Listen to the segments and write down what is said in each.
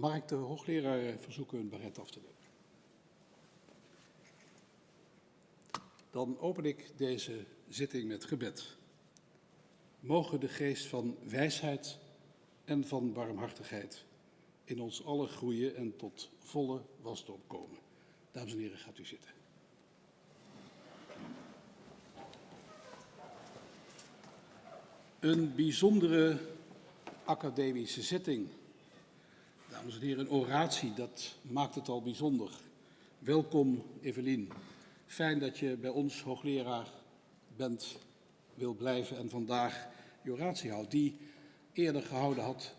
Mag ik de hoogleraar verzoeken hun baret af te nemen? Dan open ik deze zitting met gebed. Mogen de geest van wijsheid en van barmhartigheid in ons allen groeien en tot volle wasdom komen. Dames en heren, gaat u zitten. Een bijzondere academische zitting. Dames en heren, een oratie, dat maakt het al bijzonder. Welkom, Evelien. Fijn dat je bij ons hoogleraar bent, wil blijven en vandaag je oratie houdt. Die eerder gehouden had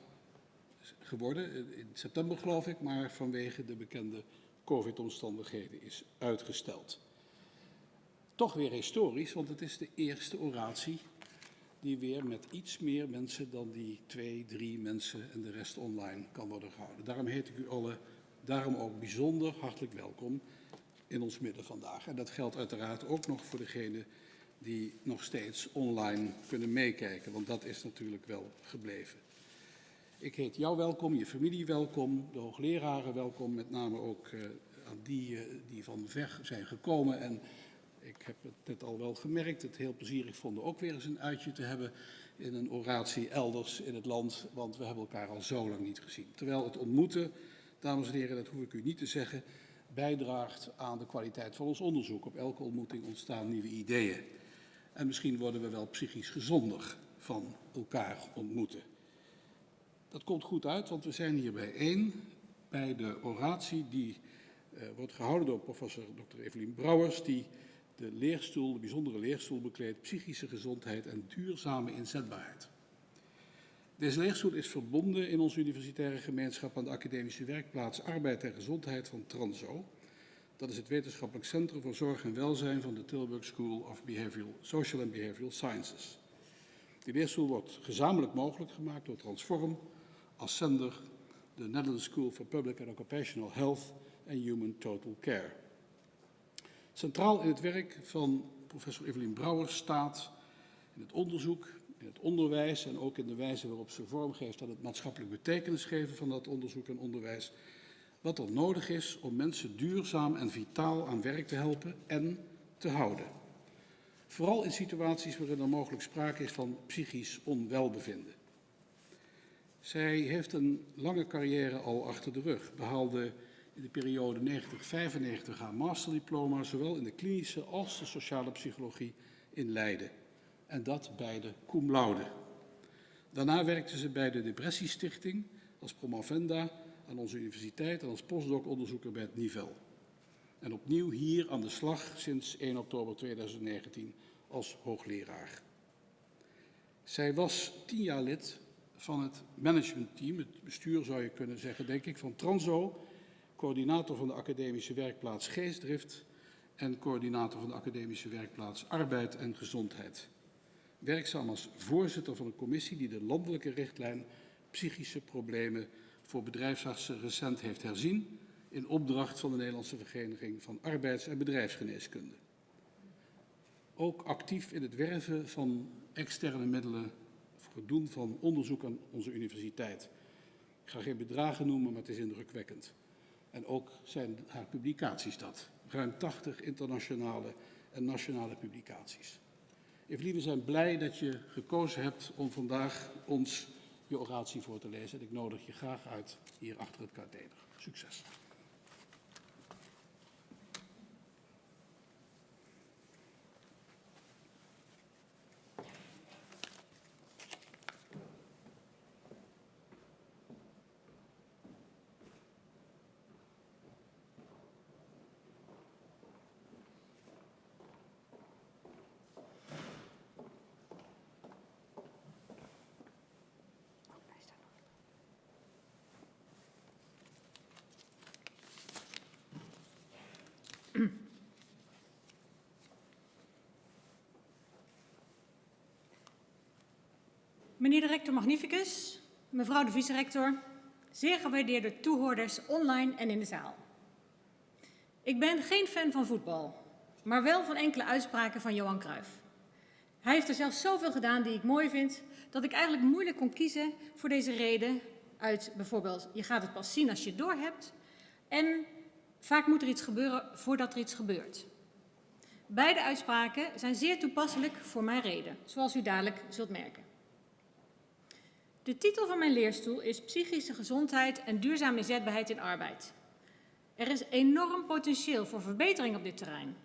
geworden, in september geloof ik, maar vanwege de bekende COVID-omstandigheden is uitgesteld. Toch weer historisch, want het is de eerste oratie die weer met iets meer mensen dan die twee, drie mensen en de rest online kan worden gehouden. Daarom heet ik u allen, daarom ook bijzonder hartelijk welkom in ons midden vandaag. En dat geldt uiteraard ook nog voor degenen die nog steeds online kunnen meekijken, want dat is natuurlijk wel gebleven. Ik heet jou welkom, je familie welkom, de hoogleraren welkom, met name ook uh, aan die uh, die van ver zijn gekomen. En ik heb het net al wel gemerkt, het heel plezierig vonden ook weer eens een uitje te hebben in een oratie elders in het land, want we hebben elkaar al zo lang niet gezien. Terwijl het ontmoeten, dames en heren, dat hoef ik u niet te zeggen, bijdraagt aan de kwaliteit van ons onderzoek. Op elke ontmoeting ontstaan nieuwe ideeën. En misschien worden we wel psychisch gezonder van elkaar ontmoeten. Dat komt goed uit, want we zijn hier bijeen bij de oratie die uh, wordt gehouden door professor Dr. Evelien Brouwers, die de leerstoel, de bijzondere leerstoel bekleedt, psychische gezondheid en duurzame inzetbaarheid. Deze leerstoel is verbonden in onze universitaire gemeenschap aan de academische werkplaats Arbeid en Gezondheid van Transo. Dat is het wetenschappelijk centrum voor zorg en welzijn van de Tilburg School of Behavioral, Social and Behavioral Sciences. Die leerstoel wordt gezamenlijk mogelijk gemaakt door Transform, Ascender, de Netherlands School for Public and Occupational Health en Human Total Care. Centraal in het werk van professor Evelien Brouwer staat in het onderzoek, in het onderwijs en ook in de wijze waarop ze vormgeeft aan het maatschappelijk betekenis geven van dat onderzoek en onderwijs, wat er nodig is om mensen duurzaam en vitaal aan werk te helpen en te houden. Vooral in situaties waarin er mogelijk sprake is van psychisch onwelbevinden. Zij heeft een lange carrière al achter de rug, behaalde in de periode 90-95 haar masterdiploma, zowel in de klinische als de sociale psychologie in Leiden. En dat beide cum laude. Daarna werkte ze bij de Depressiestichting als promovenda aan onze universiteit en als postdoc-onderzoeker bij het Nivel. En opnieuw hier aan de slag sinds 1 oktober 2019 als hoogleraar. Zij was tien jaar lid van het managementteam, het bestuur zou je kunnen zeggen, denk ik, van Transo, coördinator van de academische werkplaats Geestdrift en coördinator van de academische werkplaats Arbeid en Gezondheid. Werkzaam als voorzitter van een commissie die de landelijke richtlijn psychische problemen voor bedrijfsartsen recent heeft herzien in opdracht van de Nederlandse Vereniging van Arbeids- en Bedrijfsgeneeskunde. Ook actief in het werven van externe middelen voor het doen van onderzoek aan onze universiteit. Ik ga geen bedragen noemen, maar het is indrukwekkend. En ook zijn haar publicaties dat. Ruim 80 internationale en nationale publicaties. Evelien, we zijn blij dat je gekozen hebt om vandaag ons je oratie voor te lezen. En ik nodig je graag uit hier achter het katheder. Succes. Meneer de rector magnificus, mevrouw de vice-rector, zeer gewaardeerde toehoorders online en in de zaal. Ik ben geen fan van voetbal, maar wel van enkele uitspraken van Johan Cruijff. Hij heeft er zelfs zoveel gedaan die ik mooi vind, dat ik eigenlijk moeilijk kon kiezen voor deze reden uit bijvoorbeeld je gaat het pas zien als je het doorhebt en vaak moet er iets gebeuren voordat er iets gebeurt. Beide uitspraken zijn zeer toepasselijk voor mijn reden, zoals u dadelijk zult merken. De titel van mijn leerstoel is Psychische gezondheid en duurzame inzetbaarheid in arbeid. Er is enorm potentieel voor verbetering op dit terrein.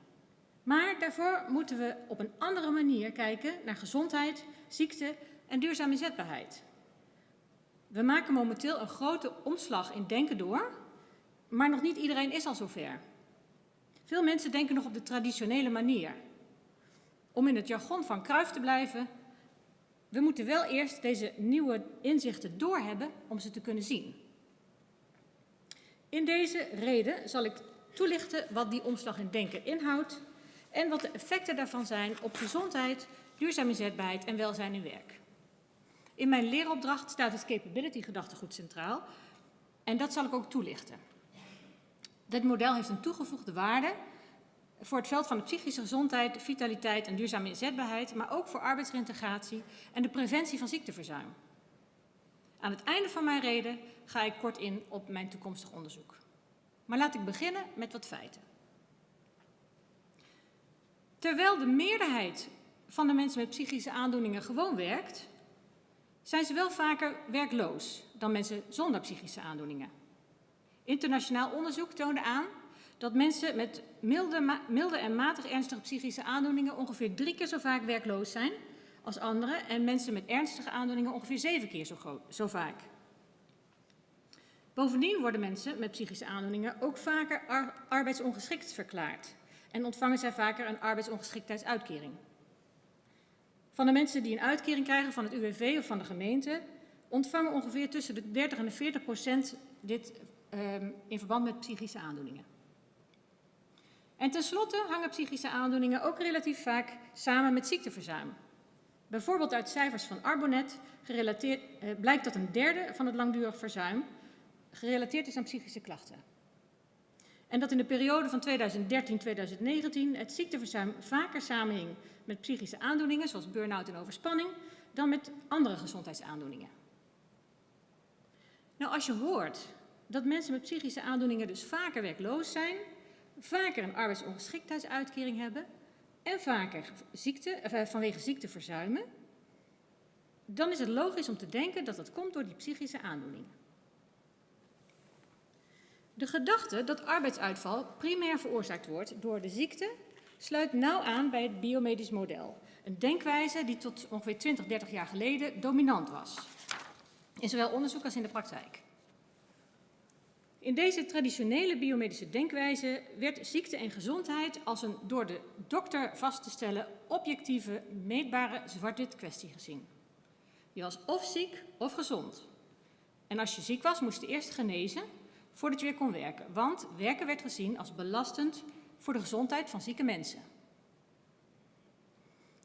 Maar daarvoor moeten we op een andere manier kijken naar gezondheid, ziekte en duurzame inzetbaarheid. We maken momenteel een grote omslag in denken door, maar nog niet iedereen is al zover. Veel mensen denken nog op de traditionele manier. Om in het jargon van Kruif te blijven, we moeten wel eerst deze nieuwe inzichten doorhebben om ze te kunnen zien. In deze reden zal ik toelichten wat die omslag in denken inhoudt en wat de effecten daarvan zijn op gezondheid, duurzame inzetbaarheid en welzijn in werk. In mijn leeropdracht staat het capability gedachtegoed centraal en dat zal ik ook toelichten. Dit model heeft een toegevoegde waarde voor het veld van de psychische gezondheid, vitaliteit en duurzame inzetbaarheid, maar ook voor arbeidsreintegratie en de preventie van ziekteverzuim. Aan het einde van mijn reden ga ik kort in op mijn toekomstig onderzoek. Maar laat ik beginnen met wat feiten. Terwijl de meerderheid van de mensen met psychische aandoeningen gewoon werkt, zijn ze wel vaker werkloos dan mensen zonder psychische aandoeningen. Internationaal onderzoek toonde aan dat mensen met milde, milde en matig ernstige psychische aandoeningen ongeveer drie keer zo vaak werkloos zijn als anderen en mensen met ernstige aandoeningen ongeveer zeven keer zo, zo vaak. Bovendien worden mensen met psychische aandoeningen ook vaker ar arbeidsongeschikt verklaard en ontvangen zij vaker een arbeidsongeschiktheidsuitkering. Van de mensen die een uitkering krijgen van het UWV of van de gemeente ontvangen ongeveer tussen de 30 en de 40 procent dit um, in verband met psychische aandoeningen. En tenslotte hangen psychische aandoeningen ook relatief vaak samen met ziekteverzuim. Bijvoorbeeld uit cijfers van Arbonet eh, blijkt dat een derde van het langdurig verzuim gerelateerd is aan psychische klachten. En dat in de periode van 2013-2019 het ziekteverzuim vaker samenhing met psychische aandoeningen, zoals burn-out en overspanning, dan met andere gezondheidsaandoeningen. Nou, als je hoort dat mensen met psychische aandoeningen dus vaker werkloos zijn, vaker een arbeidsongeschiktheidsuitkering hebben en vaker ziekte, eh, vanwege ziekte verzuimen, dan is het logisch om te denken dat dat komt door die psychische aandoeningen. De gedachte dat arbeidsuitval primair veroorzaakt wordt door de ziekte sluit nauw aan bij het biomedisch model. Een denkwijze die tot ongeveer 20, 30 jaar geleden dominant was. In zowel onderzoek als in de praktijk. In deze traditionele biomedische denkwijze werd ziekte en gezondheid als een door de dokter vast te stellen objectieve, meetbare zwart-wit kwestie gezien. Je was of ziek of gezond. En als je ziek was, moest je eerst genezen voordat je weer kon werken. Want werken werd gezien als belastend voor de gezondheid van zieke mensen.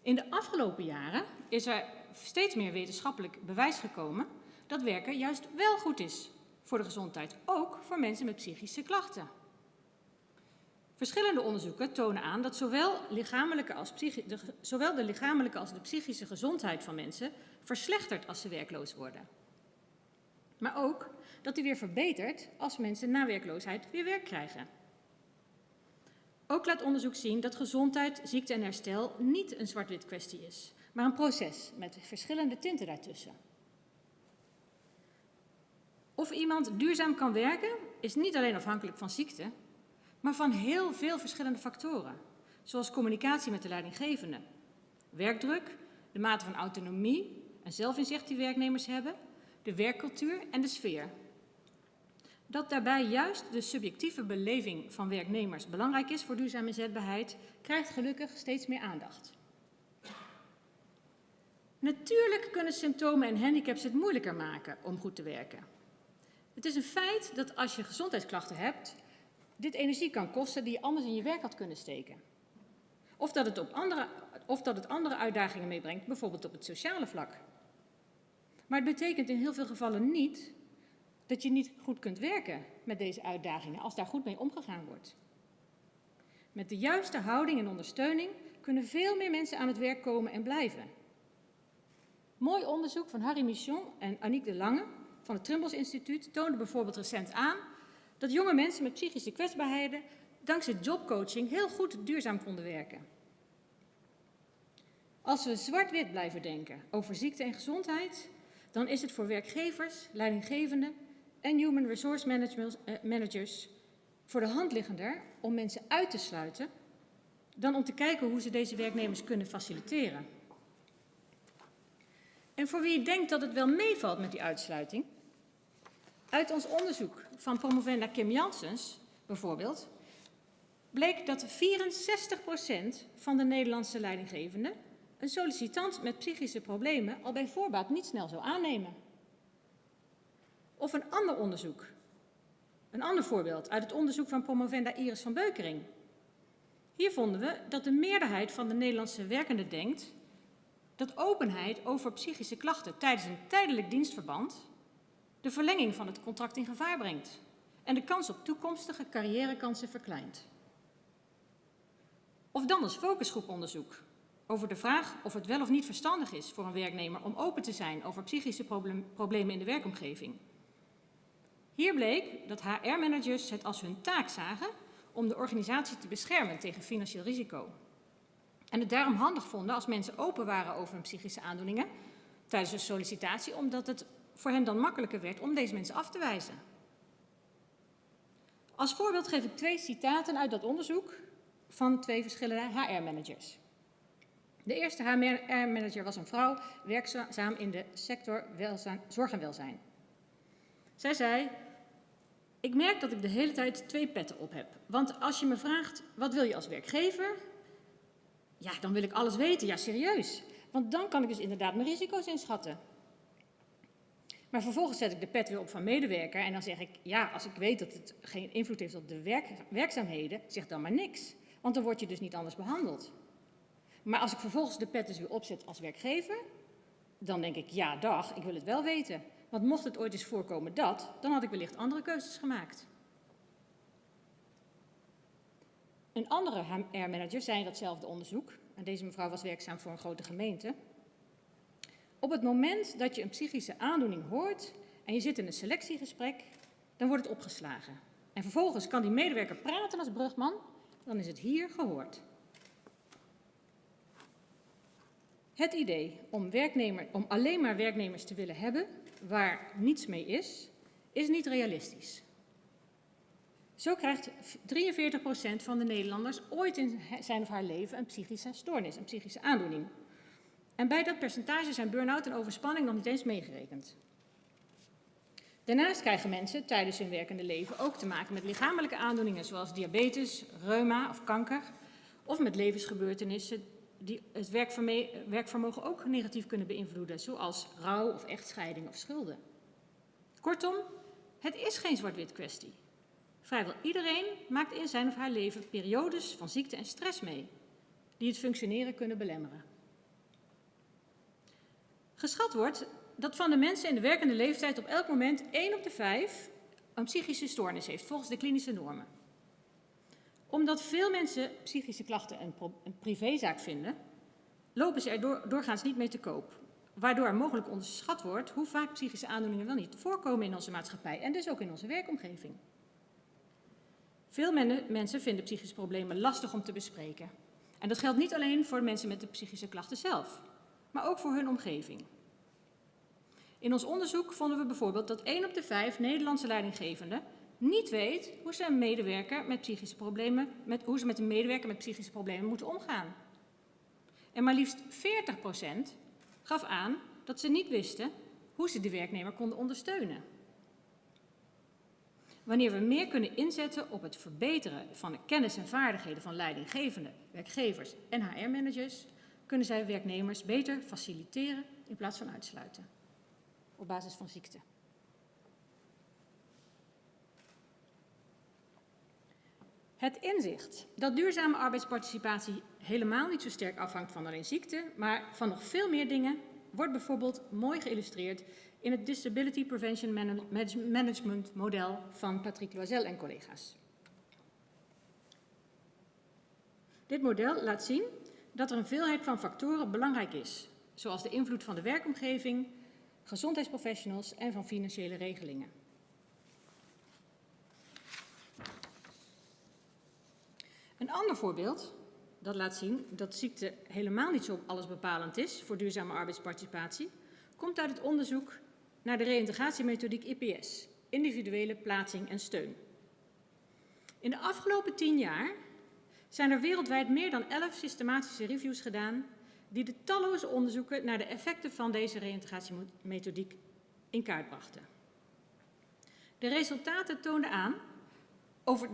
In de afgelopen jaren is er steeds meer wetenschappelijk bewijs gekomen dat werken juist wel goed is voor de gezondheid, ook voor mensen met psychische klachten. Verschillende onderzoeken tonen aan dat zowel, lichamelijke als de, zowel de lichamelijke als de psychische gezondheid van mensen verslechtert als ze werkloos worden. Maar ook dat die weer verbetert als mensen na werkloosheid weer werk krijgen. Ook laat onderzoek zien dat gezondheid, ziekte en herstel niet een zwart-wit kwestie is, maar een proces met verschillende tinten daartussen. Of iemand duurzaam kan werken is niet alleen afhankelijk van ziekte, maar van heel veel verschillende factoren, zoals communicatie met de leidinggevende, werkdruk, de mate van autonomie en zelfinzicht die werknemers hebben, de werkcultuur en de sfeer. Dat daarbij juist de subjectieve beleving van werknemers belangrijk is voor duurzame inzetbaarheid, krijgt gelukkig steeds meer aandacht. Natuurlijk kunnen symptomen en handicaps het moeilijker maken om goed te werken. Het is een feit dat als je gezondheidsklachten hebt, dit energie kan kosten die je anders in je werk had kunnen steken. Of dat het, op andere, of dat het andere uitdagingen meebrengt, bijvoorbeeld op het sociale vlak. Maar het betekent in heel veel gevallen niet dat je niet goed kunt werken met deze uitdagingen als daar goed mee omgegaan wordt. Met de juiste houding en ondersteuning kunnen veel meer mensen aan het werk komen en blijven. Mooi onderzoek van Harry Michon en Aniek de Lange van het Trimbos Instituut toonde bijvoorbeeld recent aan dat jonge mensen met psychische kwetsbaarheden dankzij jobcoaching heel goed duurzaam konden werken. Als we zwart-wit blijven denken over ziekte en gezondheid, dan is het voor werkgevers, leidinggevenden en human resource eh, managers voor de hand liggender om mensen uit te sluiten dan om te kijken hoe ze deze werknemers kunnen faciliteren. En voor wie denkt dat het wel meevalt met die uitsluiting, uit ons onderzoek van promovenda Kim Janssens bijvoorbeeld, bleek dat 64% van de Nederlandse leidinggevenden een sollicitant met psychische problemen al bij voorbaat niet snel zou aannemen. Of een ander onderzoek. Een ander voorbeeld uit het onderzoek van promovenda Iris van Beukering. Hier vonden we dat de meerderheid van de Nederlandse werkenden denkt dat openheid over psychische klachten tijdens een tijdelijk dienstverband de verlenging van het contract in gevaar brengt en de kans op toekomstige carrièrekansen verkleint. Of dan als focusgroeponderzoek over de vraag of het wel of niet verstandig is voor een werknemer om open te zijn over psychische problemen in de werkomgeving. Hier bleek dat HR-managers het als hun taak zagen om de organisatie te beschermen tegen financieel risico. En het daarom handig vonden als mensen open waren over hun psychische aandoeningen tijdens een sollicitatie, omdat het voor hen dan makkelijker werd om deze mensen af te wijzen. Als voorbeeld geef ik twee citaten uit dat onderzoek van twee verschillende HR-managers. De eerste HR-manager was een vrouw, werkzaam in de sector welzijn, zorg en welzijn. Zij zei, ik merk dat ik de hele tijd twee petten op heb. Want als je me vraagt, wat wil je als werkgever? Ja, dan wil ik alles weten. Ja, serieus. Want dan kan ik dus inderdaad mijn risico's inschatten. Maar vervolgens zet ik de pet weer op van medewerker en dan zeg ik, ja, als ik weet dat het geen invloed heeft op de werk, werkzaamheden, zeg dan maar niks. Want dan word je dus niet anders behandeld. Maar als ik vervolgens de pet dus weer opzet als werkgever, dan denk ik, ja, dag, ik wil het wel weten. Want mocht het ooit eens voorkomen dat, dan had ik wellicht andere keuzes gemaakt. Een andere HR-manager zei in datzelfde onderzoek, en deze mevrouw was werkzaam voor een grote gemeente. Op het moment dat je een psychische aandoening hoort en je zit in een selectiegesprek, dan wordt het opgeslagen. En vervolgens kan die medewerker praten als brugman, dan is het hier gehoord. Het idee om, werknemer, om alleen maar werknemers te willen hebben waar niets mee is, is niet realistisch. Zo krijgt 43% van de Nederlanders ooit in zijn of haar leven een psychische stoornis, een psychische aandoening. En bij dat percentage zijn burn-out en overspanning nog niet eens meegerekend. Daarnaast krijgen mensen tijdens hun werkende leven ook te maken met lichamelijke aandoeningen zoals diabetes, reuma of kanker, of met levensgebeurtenissen die het werkvermogen ook negatief kunnen beïnvloeden, zoals rouw of echtscheiding of schulden. Kortom, het is geen zwart-wit kwestie. Vrijwel iedereen maakt in zijn of haar leven periodes van ziekte en stress mee, die het functioneren kunnen belemmeren. Geschat wordt dat van de mensen in de werkende leeftijd op elk moment 1 op de 5 een psychische stoornis heeft, volgens de klinische normen omdat veel mensen psychische klachten een, een privézaak vinden, lopen ze er doorgaans niet mee te koop. Waardoor er mogelijk onderschat wordt hoe vaak psychische aandoeningen wel niet voorkomen in onze maatschappij en dus ook in onze werkomgeving. Veel mensen vinden psychische problemen lastig om te bespreken. En dat geldt niet alleen voor mensen met de psychische klachten zelf, maar ook voor hun omgeving. In ons onderzoek vonden we bijvoorbeeld dat 1 op de 5 Nederlandse leidinggevenden niet weet hoe ze, een medewerker met psychische problemen, met, hoe ze met een medewerker met psychische problemen moeten omgaan. En maar liefst 40% gaf aan dat ze niet wisten hoe ze de werknemer konden ondersteunen. Wanneer we meer kunnen inzetten op het verbeteren van de kennis en vaardigheden van leidinggevenden, werkgevers en HR-managers, kunnen zij werknemers beter faciliteren in plaats van uitsluiten op basis van ziekte. Het inzicht dat duurzame arbeidsparticipatie helemaal niet zo sterk afhangt van alleen ziekte, maar van nog veel meer dingen, wordt bijvoorbeeld mooi geïllustreerd in het Disability Prevention Management model van Patrick Loisel en collega's. Dit model laat zien dat er een veelheid van factoren belangrijk is, zoals de invloed van de werkomgeving, gezondheidsprofessionals en van financiële regelingen. Een ander voorbeeld dat laat zien dat ziekte helemaal niet zo allesbepalend is voor duurzame arbeidsparticipatie, komt uit het onderzoek naar de reïntegratiemethodiek IPS, individuele plaatsing en steun. In de afgelopen tien jaar zijn er wereldwijd meer dan elf systematische reviews gedaan die de talloze onderzoeken naar de effecten van deze reïntegratiemethodiek in kaart brachten. De resultaten toonden, aan,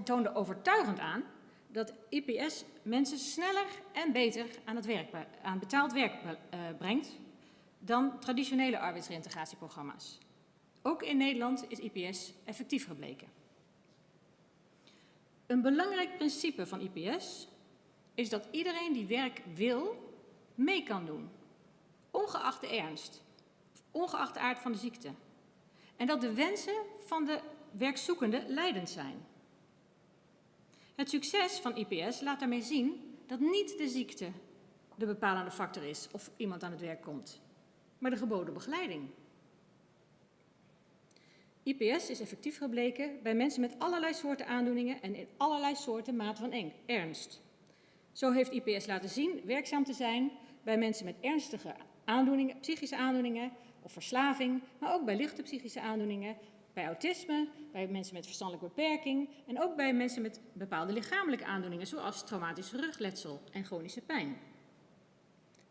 toonden overtuigend aan dat IPS mensen sneller en beter aan, het werk, aan betaald werk uh, brengt dan traditionele arbeidsreintegratieprogramma's. Ook in Nederland is IPS effectief gebleken. Een belangrijk principe van IPS is dat iedereen die werk wil, mee kan doen, ongeacht de ernst, ongeacht de aard van de ziekte. En dat de wensen van de werkzoekende leidend zijn. Het succes van IPS laat daarmee zien dat niet de ziekte de bepalende factor is of iemand aan het werk komt, maar de geboden begeleiding. IPS is effectief gebleken bij mensen met allerlei soorten aandoeningen en in allerlei soorten maat van ernst. Zo heeft IPS laten zien werkzaam te zijn bij mensen met ernstige aandoeningen, psychische aandoeningen of verslaving, maar ook bij lichte psychische aandoeningen, bij autisme, bij mensen met verstandelijke beperking en ook bij mensen met bepaalde lichamelijke aandoeningen, zoals traumatisch rugletsel en chronische pijn.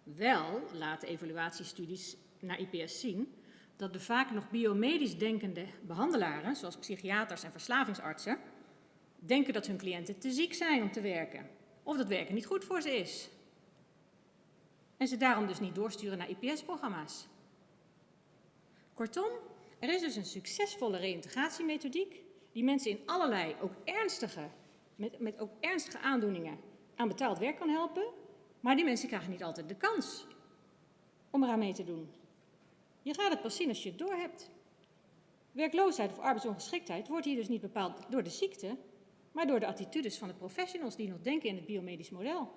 Wel laten evaluatiestudies naar IPS zien dat de vaak nog biomedisch denkende behandelaren, zoals psychiaters en verslavingsartsen, denken dat hun cliënten te ziek zijn om te werken, of dat werken niet goed voor ze is. En ze daarom dus niet doorsturen naar IPS-programma's. Kortom, er is dus een succesvolle reïntegratiemethodiek die mensen in allerlei, ook ernstige, met, met ook ernstige aandoeningen aan betaald werk kan helpen, maar die mensen krijgen niet altijd de kans om eraan mee te doen. Je gaat het pas zien als je het doorhebt. Werkloosheid of arbeidsongeschiktheid wordt hier dus niet bepaald door de ziekte, maar door de attitudes van de professionals die nog denken in het biomedisch model.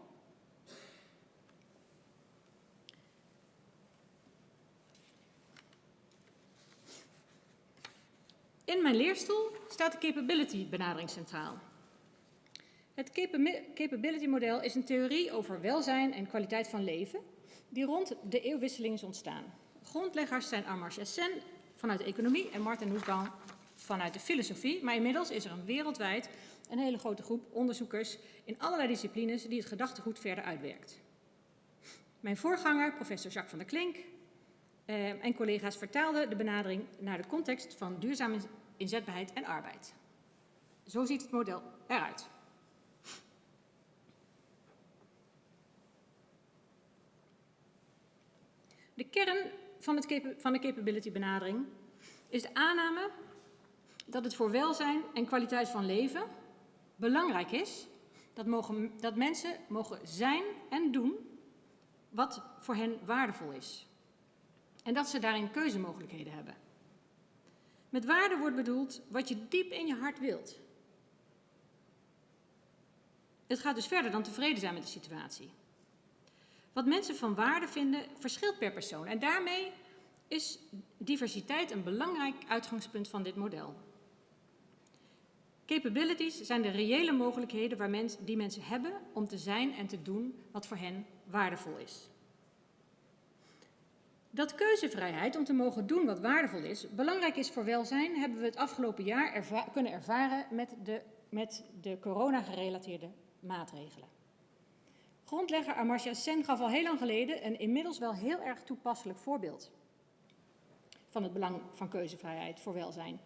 In mijn leerstoel staat de capability benadering centraal. Het capability model is een theorie over welzijn en kwaliteit van leven die rond de eeuwwisseling is ontstaan. Grondleggers zijn Amartya Sen vanuit de economie en Martin Nussbaum vanuit de filosofie. Maar inmiddels is er een wereldwijd een hele grote groep onderzoekers in allerlei disciplines die het gedachtegoed verder uitwerkt. Mijn voorganger, professor Jacques van der Klink, eh, en collega's vertaalden de benadering naar de context van duurzame inzetbaarheid en arbeid. Zo ziet het model eruit. De kern van, het, van de capability benadering is de aanname dat het voor welzijn en kwaliteit van leven belangrijk is dat, mogen, dat mensen mogen zijn en doen wat voor hen waardevol is. En dat ze daarin keuzemogelijkheden hebben. Met waarde wordt bedoeld wat je diep in je hart wilt. Het gaat dus verder dan tevreden zijn met de situatie. Wat mensen van waarde vinden verschilt per persoon en daarmee is diversiteit een belangrijk uitgangspunt van dit model. Capabilities zijn de reële mogelijkheden waar mens, die mensen hebben om te zijn en te doen wat voor hen waardevol is. Dat keuzevrijheid om te mogen doen wat waardevol is, belangrijk is voor welzijn, hebben we het afgelopen jaar kunnen ervaren met de, met de corona-gerelateerde maatregelen. Grondlegger Amartya Sen gaf al heel lang geleden een inmiddels wel heel erg toepasselijk voorbeeld van het belang van keuzevrijheid voor welzijn.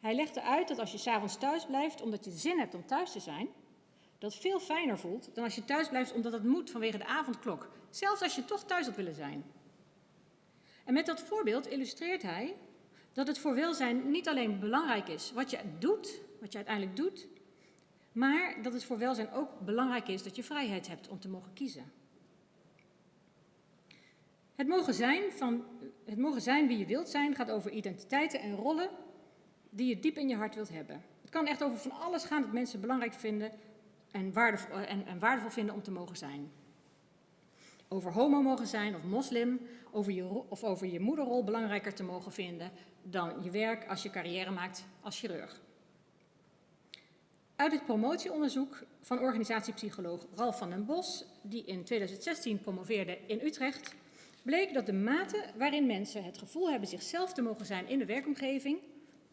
Hij legde uit dat als je s'avonds thuis blijft omdat je zin hebt om thuis te zijn, dat veel fijner voelt dan als je thuis blijft omdat het moet vanwege de avondklok, zelfs als je toch thuis had willen zijn. En met dat voorbeeld illustreert hij dat het voor welzijn niet alleen belangrijk is wat je doet, wat je uiteindelijk doet, maar dat het voor welzijn ook belangrijk is dat je vrijheid hebt om te mogen kiezen. Het mogen zijn, van, het mogen zijn wie je wilt zijn gaat over identiteiten en rollen die je diep in je hart wilt hebben. Het kan echt over van alles gaan dat mensen belangrijk vinden en waardevol, en, en waardevol vinden om te mogen zijn. Over homo mogen zijn of moslim, over je, of over je moederrol belangrijker te mogen vinden dan je werk als je carrière maakt als chirurg. Uit het promotieonderzoek van organisatiepsycholoog Ralf van den Bos, die in 2016 promoveerde in Utrecht, bleek dat de mate waarin mensen het gevoel hebben zichzelf te mogen zijn in de werkomgeving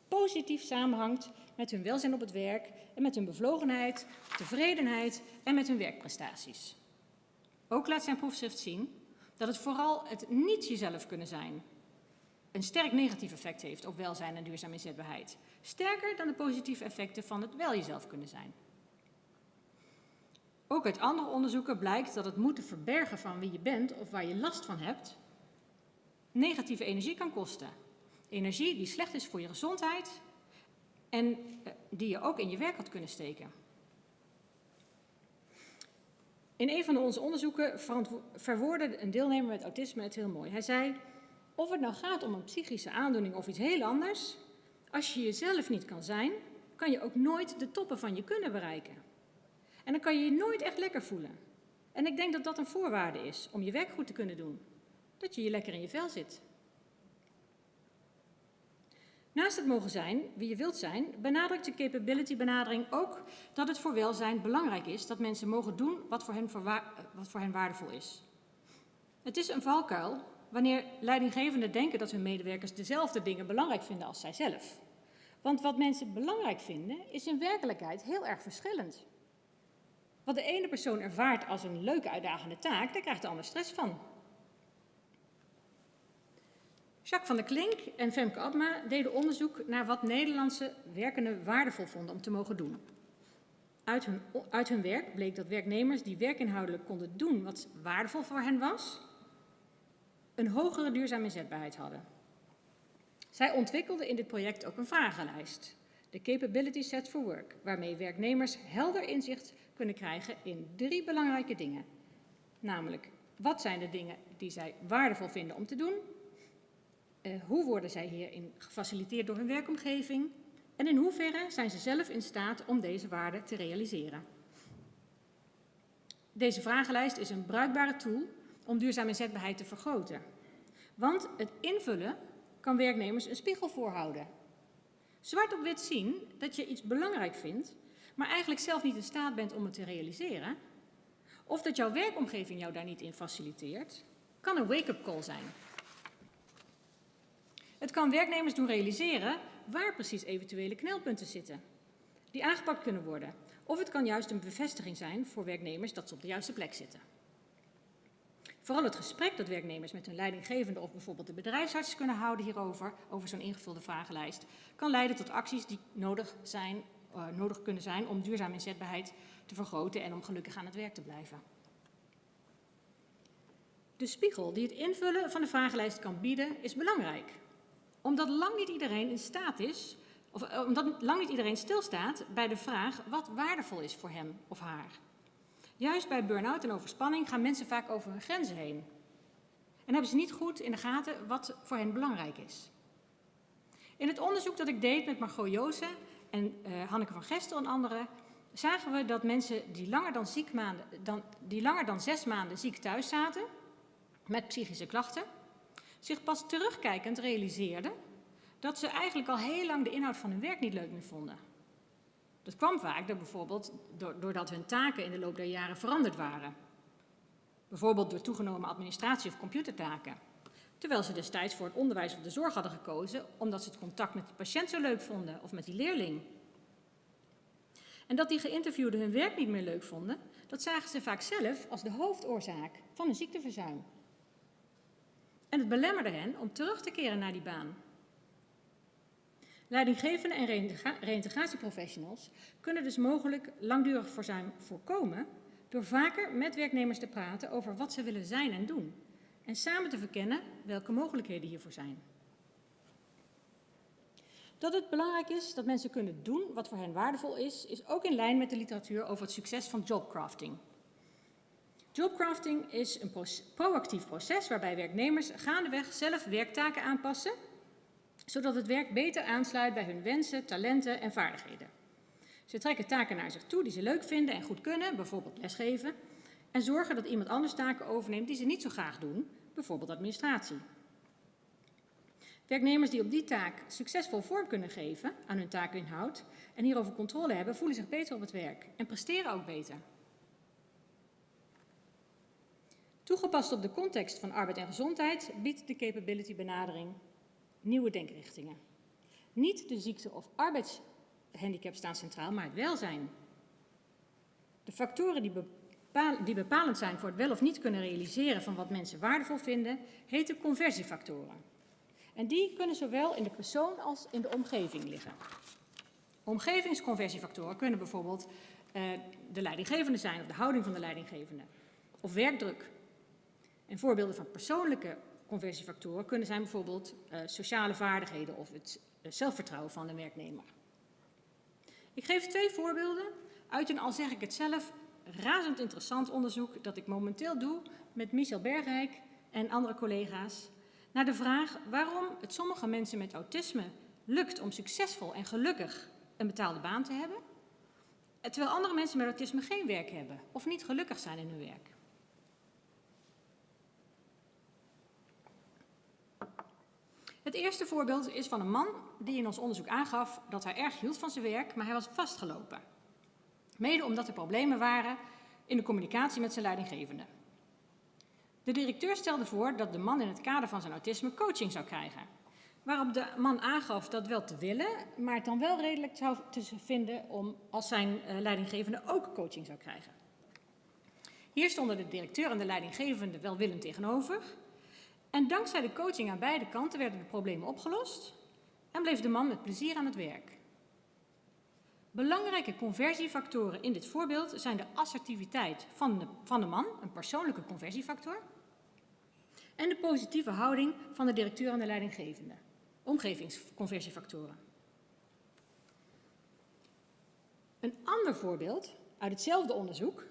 positief samenhangt met hun welzijn op het werk en met hun bevlogenheid, tevredenheid en met hun werkprestaties. Ook laat zijn proefschrift zien dat het vooral het niet jezelf kunnen zijn een sterk negatief effect heeft op welzijn en duurzame inzetbaarheid. Sterker dan de positieve effecten van het wel jezelf kunnen zijn. Ook uit andere onderzoeken blijkt dat het moeten verbergen van wie je bent of waar je last van hebt, negatieve energie kan kosten. Energie die slecht is voor je gezondheid en eh, die je ook in je werk had kunnen steken. In een van onze onderzoeken verwoordde een deelnemer met autisme het heel mooi. Hij zei, of het nou gaat om een psychische aandoening of iets heel anders, als je jezelf niet kan zijn, kan je ook nooit de toppen van je kunnen bereiken. En dan kan je je nooit echt lekker voelen. En ik denk dat dat een voorwaarde is om je werk goed te kunnen doen. Dat je je lekker in je vel zit. Naast het mogen zijn wie je wilt zijn, benadrukt de capability benadering ook dat het voor welzijn belangrijk is dat mensen mogen doen wat voor hen, wat voor hen waardevol is. Het is een valkuil wanneer leidinggevenden denken dat hun medewerkers dezelfde dingen belangrijk vinden als zijzelf. Want wat mensen belangrijk vinden is in werkelijkheid heel erg verschillend. Wat de ene persoon ervaart als een leuke uitdagende taak, daar krijgt de ander stress van. Jacques van der Klink en Femke Abma deden onderzoek naar wat Nederlandse werkenden waardevol vonden om te mogen doen. Uit hun, uit hun werk bleek dat werknemers die werkinhoudelijk konden doen wat waardevol voor hen was, een hogere duurzame inzetbaarheid hadden. Zij ontwikkelden in dit project ook een vragenlijst, de Capability Set for Work, waarmee werknemers helder inzicht kunnen krijgen in drie belangrijke dingen. Namelijk, wat zijn de dingen die zij waardevol vinden om te doen? Uh, hoe worden zij hierin gefaciliteerd door hun werkomgeving? En in hoeverre zijn ze zelf in staat om deze waarden te realiseren? Deze vragenlijst is een bruikbare tool om duurzame inzetbaarheid te vergroten. Want het invullen kan werknemers een spiegel voorhouden. Zwart op wit zien dat je iets belangrijk vindt, maar eigenlijk zelf niet in staat bent om het te realiseren, of dat jouw werkomgeving jou daar niet in faciliteert, kan een wake-up call zijn. Het kan werknemers doen realiseren waar precies eventuele knelpunten zitten, die aangepakt kunnen worden. Of het kan juist een bevestiging zijn voor werknemers dat ze op de juiste plek zitten. Vooral het gesprek dat werknemers met hun leidinggevende of bijvoorbeeld de bedrijfsarts kunnen houden hierover, over zo'n ingevulde vragenlijst, kan leiden tot acties die nodig, zijn, uh, nodig kunnen zijn om duurzame inzetbaarheid te vergroten en om gelukkig aan het werk te blijven. De spiegel die het invullen van de vragenlijst kan bieden is belangrijk, omdat lang niet iedereen in staat is, of uh, omdat lang niet iedereen stilstaat bij de vraag wat waardevol is voor hem of haar. Juist bij burn-out en overspanning gaan mensen vaak over hun grenzen heen. En hebben ze niet goed in de gaten wat voor hen belangrijk is. In het onderzoek dat ik deed met Margot Joosen en uh, Hanneke van Gestel en anderen, zagen we dat mensen die langer dan, ziek maanden, dan, die langer dan zes maanden ziek thuis zaten, met psychische klachten, zich pas terugkijkend realiseerden dat ze eigenlijk al heel lang de inhoud van hun werk niet leuk meer vonden. Dat kwam vaak door bijvoorbeeld doordat hun taken in de loop der jaren veranderd waren. Bijvoorbeeld door toegenomen administratie of computertaken. Terwijl ze destijds voor het onderwijs of de zorg hadden gekozen omdat ze het contact met de patiënt zo leuk vonden of met die leerling. En dat die geïnterviewden hun werk niet meer leuk vonden, dat zagen ze vaak zelf als de hoofdoorzaak van een ziekteverzuim. En het belemmerde hen om terug te keren naar die baan. Leidinggevende en reïntegratieprofessionals kunnen dus mogelijk langdurig verzuim voorkomen door vaker met werknemers te praten over wat ze willen zijn en doen en samen te verkennen welke mogelijkheden hiervoor zijn. Dat het belangrijk is dat mensen kunnen doen wat voor hen waardevol is, is ook in lijn met de literatuur over het succes van jobcrafting. Jobcrafting is een proactief proces waarbij werknemers gaandeweg zelf werktaken aanpassen zodat het werk beter aansluit bij hun wensen, talenten en vaardigheden. Ze trekken taken naar zich toe die ze leuk vinden en goed kunnen, bijvoorbeeld lesgeven, en zorgen dat iemand anders taken overneemt die ze niet zo graag doen, bijvoorbeeld administratie. Werknemers die op die taak succesvol vorm kunnen geven aan hun taakinhoud en hierover controle hebben, voelen zich beter op het werk en presteren ook beter. Toegepast op de context van arbeid en gezondheid biedt de capability benadering nieuwe denkrichtingen. Niet de ziekte of arbeidshandicap staan centraal, maar het welzijn. De factoren die, bepalend zijn voor het wel of niet kunnen realiseren van wat mensen waardevol vinden, heten conversiefactoren. En die kunnen zowel in de persoon als in de omgeving liggen. Omgevingsconversiefactoren kunnen bijvoorbeeld uh, de leidinggevende zijn of de houding van de leidinggevende, of werkdruk. En voorbeelden van persoonlijke conversiefactoren kunnen zijn bijvoorbeeld uh, sociale vaardigheden of het uh, zelfvertrouwen van de werknemer. Ik geef twee voorbeelden uit een, al zeg ik het zelf, razend interessant onderzoek dat ik momenteel doe met Michel Bergrijk en andere collega's naar de vraag waarom het sommige mensen met autisme lukt om succesvol en gelukkig een betaalde baan te hebben, terwijl andere mensen met autisme geen werk hebben of niet gelukkig zijn in hun werk. Het eerste voorbeeld is van een man die in ons onderzoek aangaf dat hij erg hield van zijn werk, maar hij was vastgelopen. Mede omdat er problemen waren in de communicatie met zijn leidinggevende. De directeur stelde voor dat de man in het kader van zijn autisme coaching zou krijgen. Waarop de man aangaf dat wel te willen, maar het dan wel redelijk zou te vinden om als zijn uh, leidinggevende ook coaching zou krijgen. Hier stonden de directeur en de leidinggevende welwillend tegenover. En dankzij de coaching aan beide kanten werden de problemen opgelost en bleef de man met plezier aan het werk. Belangrijke conversiefactoren in dit voorbeeld zijn de assertiviteit van de, van de man, een persoonlijke conversiefactor, en de positieve houding van de directeur en de leidinggevende, omgevingsconversiefactoren. Een ander voorbeeld uit hetzelfde onderzoek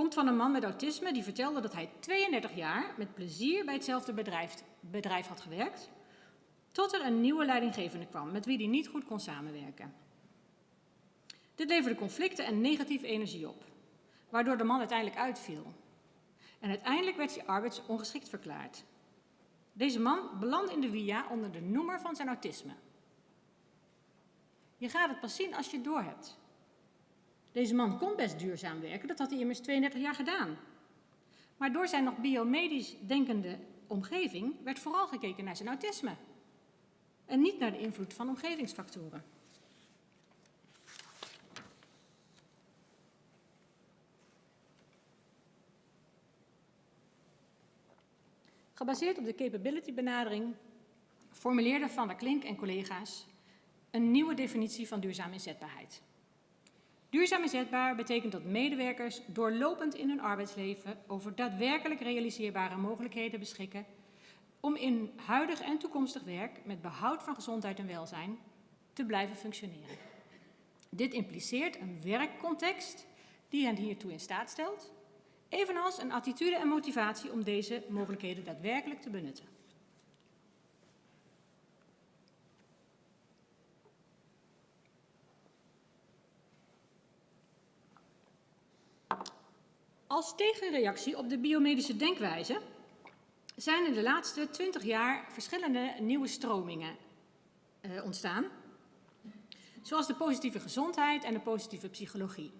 komt van een man met autisme die vertelde dat hij 32 jaar met plezier bij hetzelfde bedrijf, bedrijf had gewerkt, tot er een nieuwe leidinggevende kwam met wie hij niet goed kon samenwerken. Dit leverde conflicten en negatieve energie op, waardoor de man uiteindelijk uitviel. En uiteindelijk werd hij arbeidsongeschikt verklaard. Deze man belandde in de via onder de noemer van zijn autisme. Je gaat het pas zien als je het doorhebt. Deze man kon best duurzaam werken, dat had hij immers 32 jaar gedaan. Maar door zijn nog biomedisch denkende omgeving werd vooral gekeken naar zijn autisme. En niet naar de invloed van omgevingsfactoren. Gebaseerd op de capability benadering formuleerde Van der Klink en collega's een nieuwe definitie van duurzame inzetbaarheid. Duurzaam inzetbaar betekent dat medewerkers doorlopend in hun arbeidsleven over daadwerkelijk realiseerbare mogelijkheden beschikken om in huidig en toekomstig werk met behoud van gezondheid en welzijn te blijven functioneren. Dit impliceert een werkcontext die hen hiertoe in staat stelt evenals een attitude en motivatie om deze mogelijkheden daadwerkelijk te benutten. Als tegenreactie op de biomedische denkwijze zijn in de laatste twintig jaar verschillende nieuwe stromingen uh, ontstaan. Zoals de positieve gezondheid en de positieve psychologie.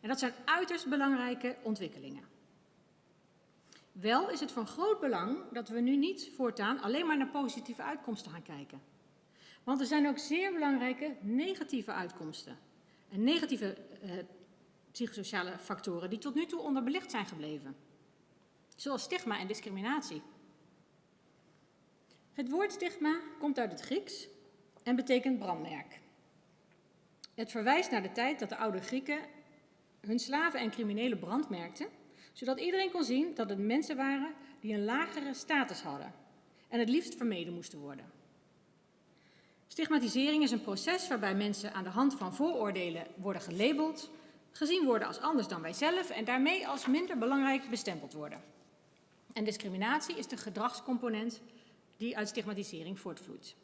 En dat zijn uiterst belangrijke ontwikkelingen. Wel is het van groot belang dat we nu niet voortaan alleen maar naar positieve uitkomsten gaan kijken. Want er zijn ook zeer belangrijke negatieve uitkomsten. En negatieve eh, psychosociale factoren die tot nu toe onderbelicht zijn gebleven. Zoals stigma en discriminatie. Het woord stigma komt uit het Grieks en betekent brandmerk. Het verwijst naar de tijd dat de oude Grieken hun slaven en criminelen brandmerkten zodat iedereen kon zien dat het mensen waren die een lagere status hadden en het liefst vermeden moesten worden. Stigmatisering is een proces waarbij mensen aan de hand van vooroordelen worden gelabeld, gezien worden als anders dan wij zelf en daarmee als minder belangrijk bestempeld worden. En discriminatie is de gedragscomponent die uit stigmatisering voortvloeit.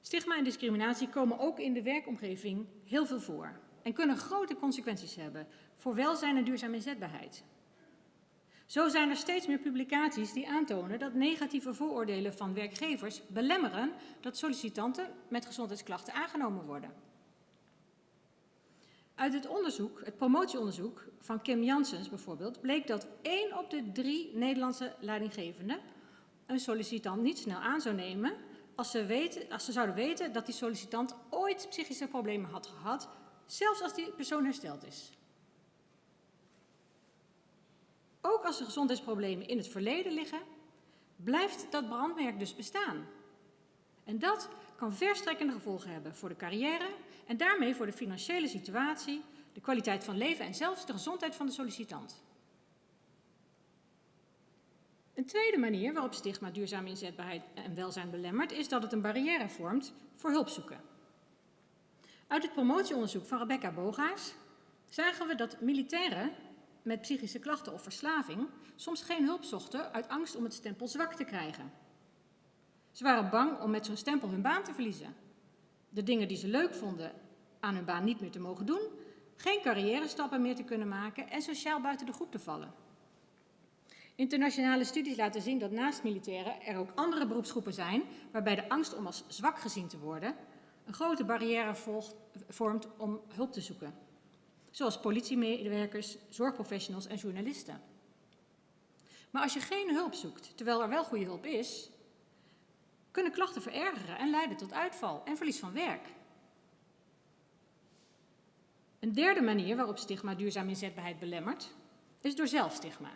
Stigma en discriminatie komen ook in de werkomgeving heel veel voor. en kunnen grote consequenties hebben voor welzijn en duurzame inzetbaarheid. Zo zijn er steeds meer publicaties die aantonen dat negatieve vooroordelen van werkgevers belemmeren dat sollicitanten met gezondheidsklachten aangenomen worden. Uit het onderzoek, het promotieonderzoek van Kim Janssens bijvoorbeeld, bleek dat één op de drie Nederlandse leidinggevenden een sollicitant niet snel aan zou nemen als ze, weten, als ze zouden weten dat die sollicitant ooit psychische problemen had gehad, zelfs als die persoon hersteld is. Ook als er gezondheidsproblemen in het verleden liggen, blijft dat brandmerk dus bestaan. En dat kan verstrekkende gevolgen hebben voor de carrière en daarmee voor de financiële situatie, de kwaliteit van leven en zelfs de gezondheid van de sollicitant. Een tweede manier waarop stigma duurzame inzetbaarheid en welzijn belemmert, is dat het een barrière vormt voor hulpzoeken. Uit het promotieonderzoek van Rebecca Bogaars zagen we dat militairen met psychische klachten of verslaving soms geen hulp zochten uit angst om het stempel zwak te krijgen. Ze waren bang om met zo'n stempel hun baan te verliezen. De dingen die ze leuk vonden aan hun baan niet meer te mogen doen, geen carrière stappen meer te kunnen maken en sociaal buiten de groep te vallen. Internationale studies laten zien dat naast militairen er ook andere beroepsgroepen zijn waarbij de angst om als zwak gezien te worden een grote barrière vormt om hulp te zoeken. Zoals politiemedewerkers, zorgprofessionals en journalisten. Maar als je geen hulp zoekt, terwijl er wel goede hulp is, kunnen klachten verergeren en leiden tot uitval en verlies van werk. Een derde manier waarop stigma duurzaam inzetbaarheid belemmert, is door zelfstigma.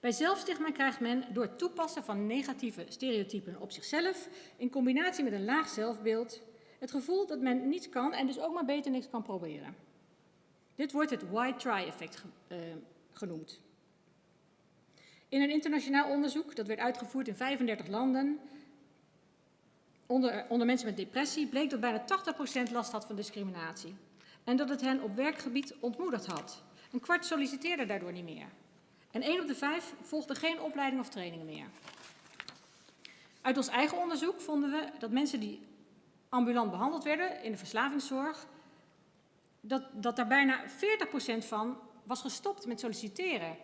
Bij zelfstigma krijgt men door het toepassen van negatieve stereotypen op zichzelf, in combinatie met een laag zelfbeeld, het gevoel dat men niets kan en dus ook maar beter niks kan proberen. Dit wordt het why-try-effect uh, genoemd. In een internationaal onderzoek, dat werd uitgevoerd in 35 landen, onder, onder mensen met depressie, bleek dat bijna 80% last had van discriminatie. En dat het hen op werkgebied ontmoedigd had. Een kwart solliciteerde daardoor niet meer. En één op de vijf volgde geen opleiding of trainingen meer. Uit ons eigen onderzoek vonden we dat mensen die ambulant behandeld werden in de verslavingszorg, dat, dat daar bijna 40% van was gestopt met solliciteren.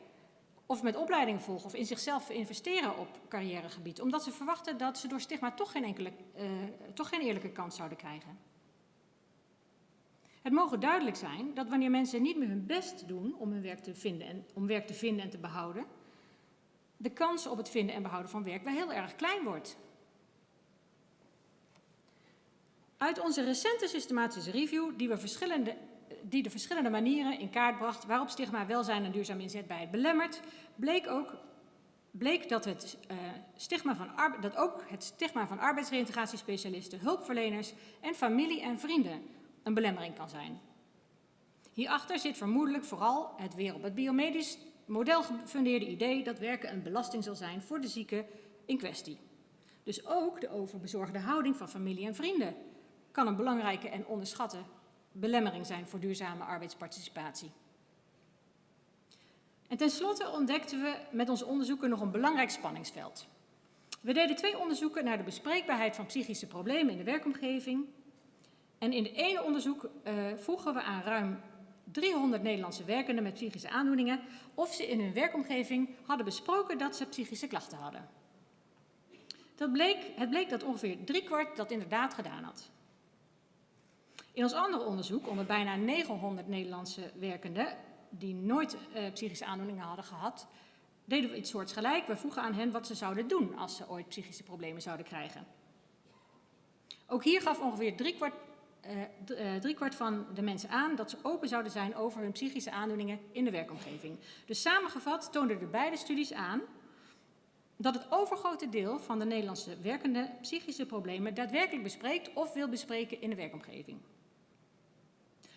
Of met opleiding volgen of in zichzelf investeren op carrièregebied. Omdat ze verwachten dat ze door stigma toch geen, enkele, uh, toch geen eerlijke kans zouden krijgen. Het mogen duidelijk zijn dat wanneer mensen niet meer hun best doen om hun werk te vinden en, om werk te vinden en te behouden, de kans op het vinden en behouden van werk wel heel erg klein wordt. Uit onze recente systematische review, die, we verschillende, die de verschillende manieren in kaart bracht waarop stigma welzijn en duurzaam inzetbaarheid belemmert, bleek ook bleek dat, het, uh, stigma van dat ook het stigma van arbeidsreïntegratiespecialisten, hulpverleners en familie en vrienden een belemmering kan zijn. Hierachter zit vermoedelijk vooral het weer op het biomedisch model gefundeerde idee dat werken een belasting zal zijn voor de zieke in kwestie. Dus ook de overbezorgde houding van familie en vrienden kan een belangrijke en onderschatte belemmering zijn voor duurzame arbeidsparticipatie. En tenslotte ontdekten we met onze onderzoeken nog een belangrijk spanningsveld. We deden twee onderzoeken naar de bespreekbaarheid van psychische problemen in de werkomgeving en in het ene onderzoek uh, vroegen we aan ruim 300 Nederlandse werkenden met psychische aandoeningen of ze in hun werkomgeving hadden besproken dat ze psychische klachten hadden. Bleek, het bleek dat ongeveer driekwart dat inderdaad gedaan had. In ons andere onderzoek onder bijna 900 Nederlandse werkenden die nooit uh, psychische aandoeningen hadden gehad, deden we iets soortgelijk. We vroegen aan hen wat ze zouden doen als ze ooit psychische problemen zouden krijgen. Ook hier gaf ongeveer driekwart uh, driekwart van de mensen aan dat ze open zouden zijn over hun psychische aandoeningen in de werkomgeving. Dus samengevat toonden de beide studies aan dat het overgrote deel van de Nederlandse werkende psychische problemen daadwerkelijk bespreekt of wil bespreken in de werkomgeving.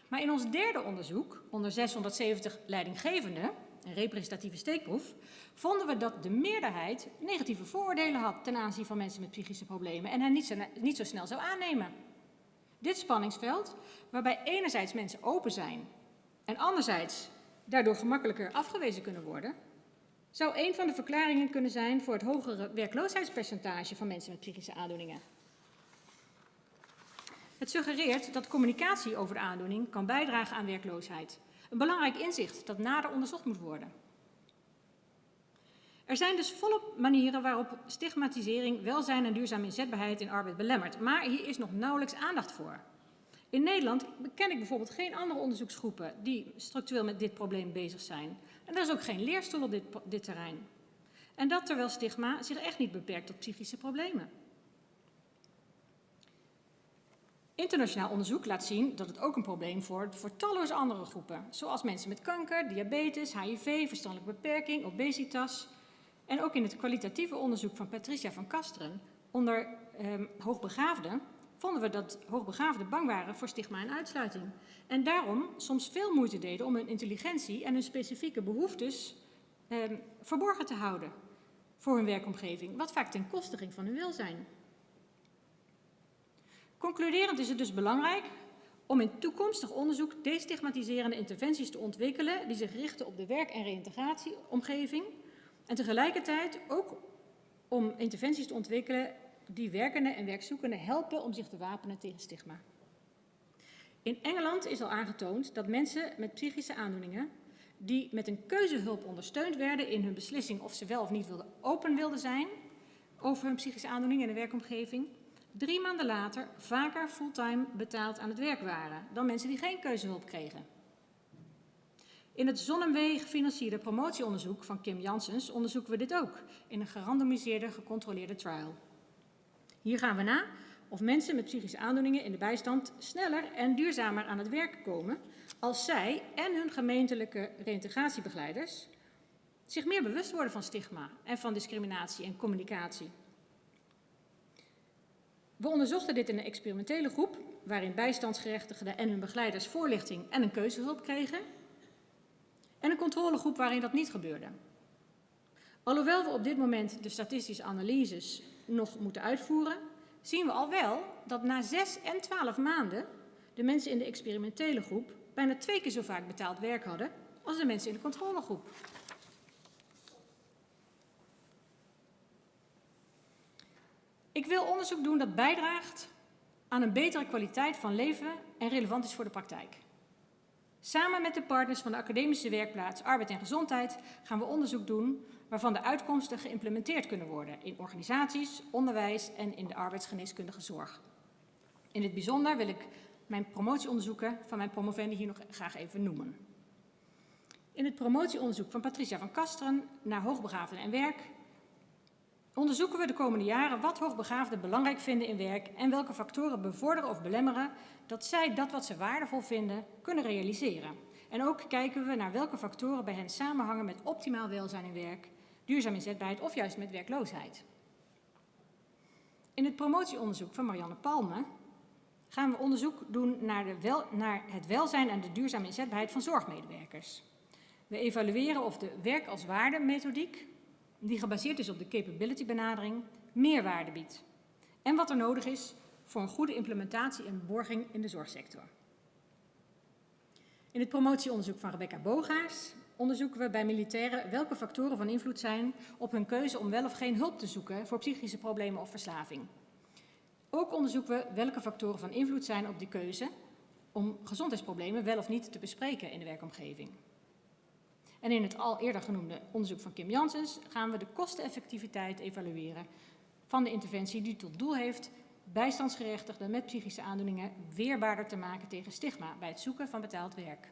Maar in ons derde onderzoek, onder 670 leidinggevenden, een representatieve steekproef, vonden we dat de meerderheid negatieve vooroordelen had ten aanzien van mensen met psychische problemen en hen niet zo, niet zo snel zou aannemen. Dit spanningsveld, waarbij enerzijds mensen open zijn en anderzijds daardoor gemakkelijker afgewezen kunnen worden, zou een van de verklaringen kunnen zijn voor het hogere werkloosheidspercentage van mensen met psychische aandoeningen. Het suggereert dat communicatie over de aandoening kan bijdragen aan werkloosheid. Een belangrijk inzicht dat nader onderzocht moet worden. Er zijn dus volop manieren waarop stigmatisering, welzijn en duurzame inzetbaarheid in arbeid belemmert. Maar hier is nog nauwelijks aandacht voor. In Nederland ken ik bijvoorbeeld geen andere onderzoeksgroepen die structureel met dit probleem bezig zijn. En er is ook geen leerstoel op dit, dit terrein. En dat terwijl stigma zich echt niet beperkt tot psychische problemen. Internationaal onderzoek laat zien dat het ook een probleem vormt voor talloze andere groepen, zoals mensen met kanker, diabetes, HIV, verstandelijke beperking, obesitas. En ook in het kwalitatieve onderzoek van Patricia van Kasteren onder eh, hoogbegaafden vonden we dat hoogbegaafden bang waren voor stigma en uitsluiting. En daarom soms veel moeite deden om hun intelligentie en hun specifieke behoeftes eh, verborgen te houden voor hun werkomgeving, wat vaak ten koste ging van hun welzijn. Concluderend is het dus belangrijk om in toekomstig onderzoek destigmatiserende interventies te ontwikkelen die zich richten op de werk- en reïntegratieomgeving en tegelijkertijd ook om interventies te ontwikkelen die werkenden en werkzoekenden helpen om zich te wapenen tegen stigma. In Engeland is al aangetoond dat mensen met psychische aandoeningen die met een keuzehulp ondersteund werden in hun beslissing of ze wel of niet wilden open wilden zijn over hun psychische aandoening in de werkomgeving, drie maanden later vaker fulltime betaald aan het werk waren dan mensen die geen keuzehulp kregen. In het Zonneweg gefinancierde promotieonderzoek van Kim Janssens onderzoeken we dit ook in een gerandomiseerde, gecontroleerde trial. Hier gaan we na of mensen met psychische aandoeningen in de bijstand sneller en duurzamer aan het werk komen als zij en hun gemeentelijke reïntegratiebegeleiders zich meer bewust worden van stigma en van discriminatie en communicatie. We onderzochten dit in een experimentele groep waarin bijstandsgerechtigden en hun begeleiders voorlichting en een keuzehulp kregen en een controlegroep waarin dat niet gebeurde. Alhoewel we op dit moment de statistische analyses nog moeten uitvoeren, zien we al wel dat na 6 en 12 maanden de mensen in de experimentele groep bijna twee keer zo vaak betaald werk hadden als de mensen in de controlegroep. Ik wil onderzoek doen dat bijdraagt aan een betere kwaliteit van leven en relevant is voor de praktijk. Samen met de partners van de academische werkplaats Arbeid en Gezondheid gaan we onderzoek doen waarvan de uitkomsten geïmplementeerd kunnen worden in organisaties, onderwijs en in de arbeidsgeneeskundige zorg. In het bijzonder wil ik mijn promotieonderzoeken van mijn promovendi hier nog graag even noemen. In het promotieonderzoek van Patricia van Kasteren naar hoogbegaafden en werk onderzoeken we de komende jaren wat hoogbegaafden belangrijk vinden in werk en welke factoren bevorderen of belemmeren dat zij dat wat ze waardevol vinden kunnen realiseren. En ook kijken we naar welke factoren bij hen samenhangen met optimaal welzijn in werk, duurzaam inzetbaarheid of juist met werkloosheid. In het promotieonderzoek van Marianne Palme gaan we onderzoek doen naar, de naar het welzijn en de duurzame inzetbaarheid van zorgmedewerkers. We evalueren of de werk als waarde methodiek, die gebaseerd is op de capability benadering, meerwaarde biedt. En wat er nodig is voor een goede implementatie en borging in de zorgsector. In het promotieonderzoek van Rebecca Bogaars onderzoeken we bij militairen welke factoren van invloed zijn op hun keuze om wel of geen hulp te zoeken voor psychische problemen of verslaving. Ook onderzoeken we welke factoren van invloed zijn op die keuze om gezondheidsproblemen wel of niet te bespreken in de werkomgeving. En in het al eerder genoemde onderzoek van Kim Janssens gaan we de kosteneffectiviteit evalueren van de interventie die tot doel heeft bijstandsgerechtigden met psychische aandoeningen weerbaarder te maken tegen stigma bij het zoeken van betaald werk.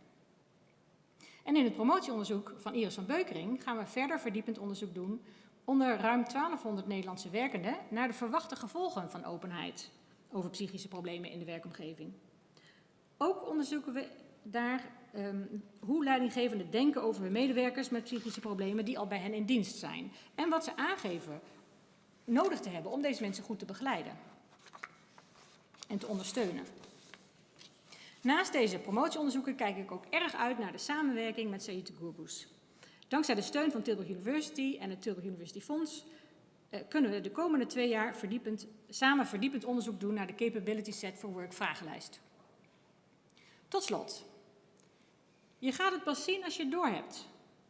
En in het promotieonderzoek van Iris van Beukering gaan we verder verdiepend onderzoek doen onder ruim 1200 Nederlandse werkenden naar de verwachte gevolgen van openheid over psychische problemen in de werkomgeving. Ook onderzoeken we daar um, hoe leidinggevenden denken over hun medewerkers met psychische problemen die al bij hen in dienst zijn. En wat ze aangeven nodig te hebben om deze mensen goed te begeleiden en te ondersteunen. Naast deze promotieonderzoeken kijk ik ook erg uit naar de samenwerking met Saïd Gourbous. Dankzij de steun van Tilburg University en het Tilburg University Fonds eh, kunnen we de komende twee jaar verdiepend, samen verdiepend onderzoek doen naar de Capability Set for Work vragenlijst. Tot slot. Je gaat het pas zien als je het doorhebt.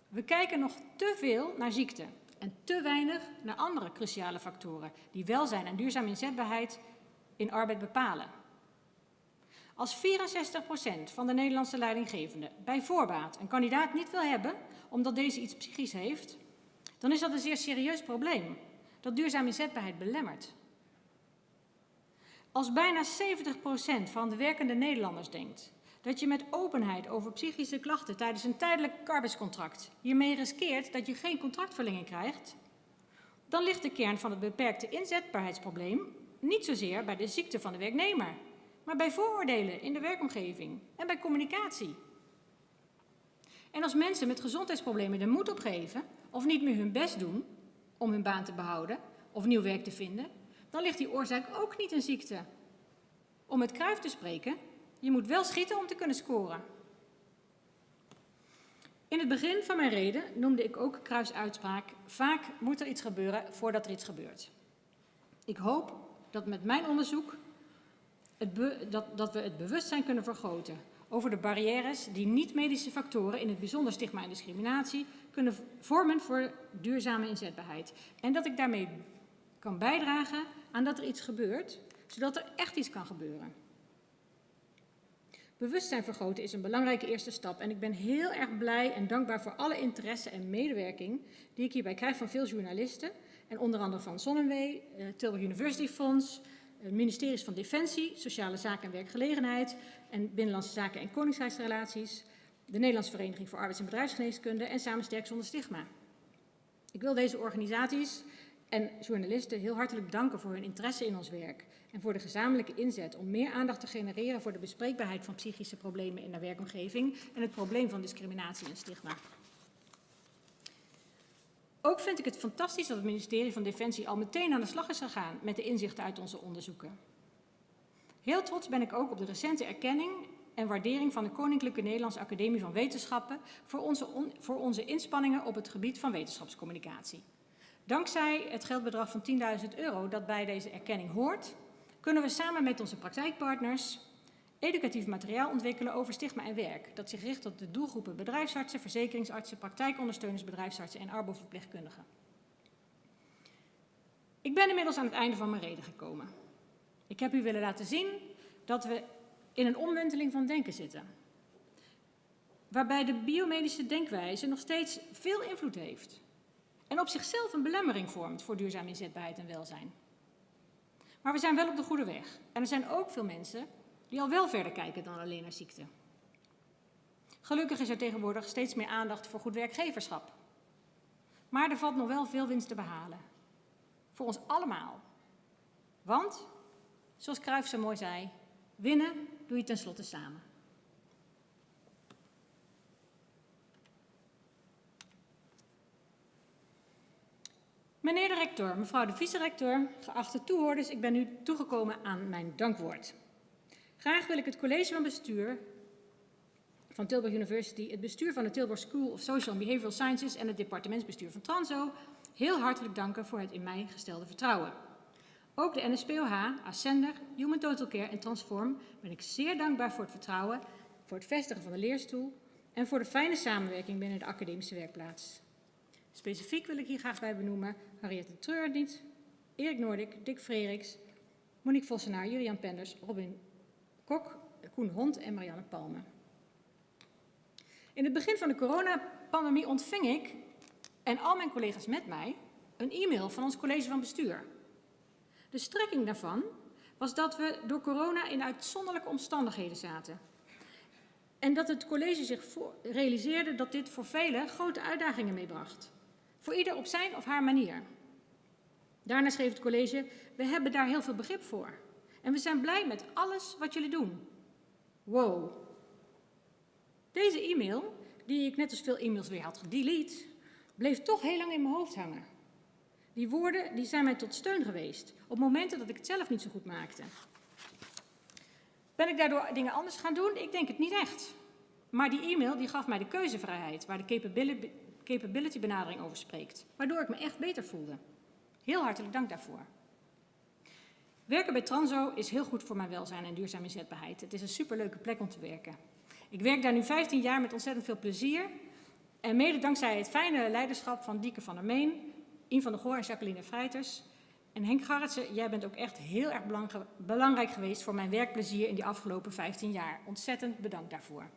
We kijken nog te veel naar ziekte en te weinig naar andere cruciale factoren die welzijn en duurzame inzetbaarheid in arbeid bepalen. Als 64% van de Nederlandse leidinggevenden bij voorbaat een kandidaat niet wil hebben omdat deze iets psychisch heeft, dan is dat een zeer serieus probleem dat duurzame inzetbaarheid belemmert. Als bijna 70% van de werkende Nederlanders denkt dat je met openheid over psychische klachten tijdens een tijdelijk arbeidscontract hiermee riskeert dat je geen contractverlenging krijgt, dan ligt de kern van het beperkte inzetbaarheidsprobleem niet zozeer bij de ziekte van de werknemer, maar bij vooroordelen in de werkomgeving en bij communicatie. En als mensen met gezondheidsproblemen de moed opgeven of niet meer hun best doen om hun baan te behouden of nieuw werk te vinden, dan ligt die oorzaak ook niet in ziekte. Om het kruif te spreken, je moet wel schieten om te kunnen scoren. In het begin van mijn reden noemde ik ook Kruis uitspraak, vaak moet er iets gebeuren voordat er iets gebeurt. Ik hoop dat met mijn onderzoek het dat, dat we het bewustzijn kunnen vergroten over de barrières die niet-medische factoren, in het bijzonder stigma en discriminatie, kunnen vormen voor duurzame inzetbaarheid. En dat ik daarmee kan bijdragen aan dat er iets gebeurt, zodat er echt iets kan gebeuren. Bewustzijn vergroten is een belangrijke eerste stap en ik ben heel erg blij en dankbaar voor alle interesse en medewerking die ik hierbij krijg van veel journalisten en onder andere van Zonnewee, eh, Tilburg University Fonds, ministeries van Defensie, Sociale Zaken en Werkgelegenheid en Binnenlandse Zaken en Koningshuisrelaties, de Nederlandse Vereniging voor Arbeids- en Bedrijfsgeneeskunde en Samen Sterk Zonder Stigma. Ik wil deze organisaties en journalisten heel hartelijk danken voor hun interesse in ons werk en voor de gezamenlijke inzet om meer aandacht te genereren voor de bespreekbaarheid van psychische problemen in de werkomgeving en het probleem van discriminatie en stigma. Ook vind ik het fantastisch dat het ministerie van Defensie al meteen aan de slag is gegaan met de inzichten uit onze onderzoeken. Heel trots ben ik ook op de recente erkenning en waardering van de Koninklijke Nederlandse Academie van Wetenschappen voor onze, voor onze inspanningen op het gebied van wetenschapscommunicatie. Dankzij het geldbedrag van 10.000 euro dat bij deze erkenning hoort, kunnen we samen met onze praktijkpartners educatief materiaal ontwikkelen over stigma en werk, dat zich richt op de doelgroepen bedrijfsartsen, verzekeringsartsen, praktijkondersteuners, bedrijfsartsen en arboverpleegkundigen. Ik ben inmiddels aan het einde van mijn reden gekomen. Ik heb u willen laten zien dat we in een omwenteling van denken zitten. Waarbij de biomedische denkwijze nog steeds veel invloed heeft. En op zichzelf een belemmering vormt voor duurzame inzetbaarheid en welzijn. Maar we zijn wel op de goede weg. En er zijn ook veel mensen die al wel verder kijken dan alleen naar ziekte. Gelukkig is er tegenwoordig steeds meer aandacht voor goed werkgeverschap. Maar er valt nog wel veel winst te behalen. Voor ons allemaal. Want, zoals Cruijff zo mooi zei, winnen doe je tenslotte samen. Meneer de rector, mevrouw de vice-rector, geachte toehoorders, ik ben nu toegekomen aan mijn dankwoord. Graag wil ik het college van bestuur van Tilburg University, het bestuur van de Tilburg School of Social and Behavioral Sciences en het departementsbestuur van Transo heel hartelijk danken voor het in mij gestelde vertrouwen. Ook de NSPOH, Ascender, Human Total Care en Transform ben ik zeer dankbaar voor het vertrouwen, voor het vestigen van de leerstoel en voor de fijne samenwerking binnen de academische werkplaats. Specifiek wil ik hier graag bij benoemen Henriette Treurdiet, Erik Noordik, Dick Freriks, Monique Vossenaar, Julian Penders, Robin Kok, Koen Hond en Marianne Palme. In het begin van de coronapandemie ontving ik en al mijn collega's met mij een e-mail van ons college van bestuur. De strekking daarvan was dat we door corona in uitzonderlijke omstandigheden zaten. En dat het college zich realiseerde dat dit voor velen grote uitdagingen meebracht. Voor ieder op zijn of haar manier. Daarna schreef het college, we hebben daar heel veel begrip voor. En we zijn blij met alles wat jullie doen. Wow. Deze e-mail, die ik net als veel e-mails weer had gedelete, bleef toch heel lang in mijn hoofd hangen. Die woorden die zijn mij tot steun geweest op momenten dat ik het zelf niet zo goed maakte. Ben ik daardoor dingen anders gaan doen? Ik denk het niet echt. Maar die e-mail die gaf mij de keuzevrijheid, waar de capability benadering over spreekt, waardoor ik me echt beter voelde. Heel hartelijk dank daarvoor. Werken bij Transo is heel goed voor mijn welzijn en duurzame inzetbaarheid. Het is een superleuke plek om te werken. Ik werk daar nu 15 jaar met ontzettend veel plezier. En mede dankzij het fijne leiderschap van Dieke van der Meen, Ian van der Goor en Jacqueline Freiters, En Henk Garretsen, jij bent ook echt heel erg belangrijk geweest voor mijn werkplezier in die afgelopen 15 jaar. Ontzettend bedankt daarvoor.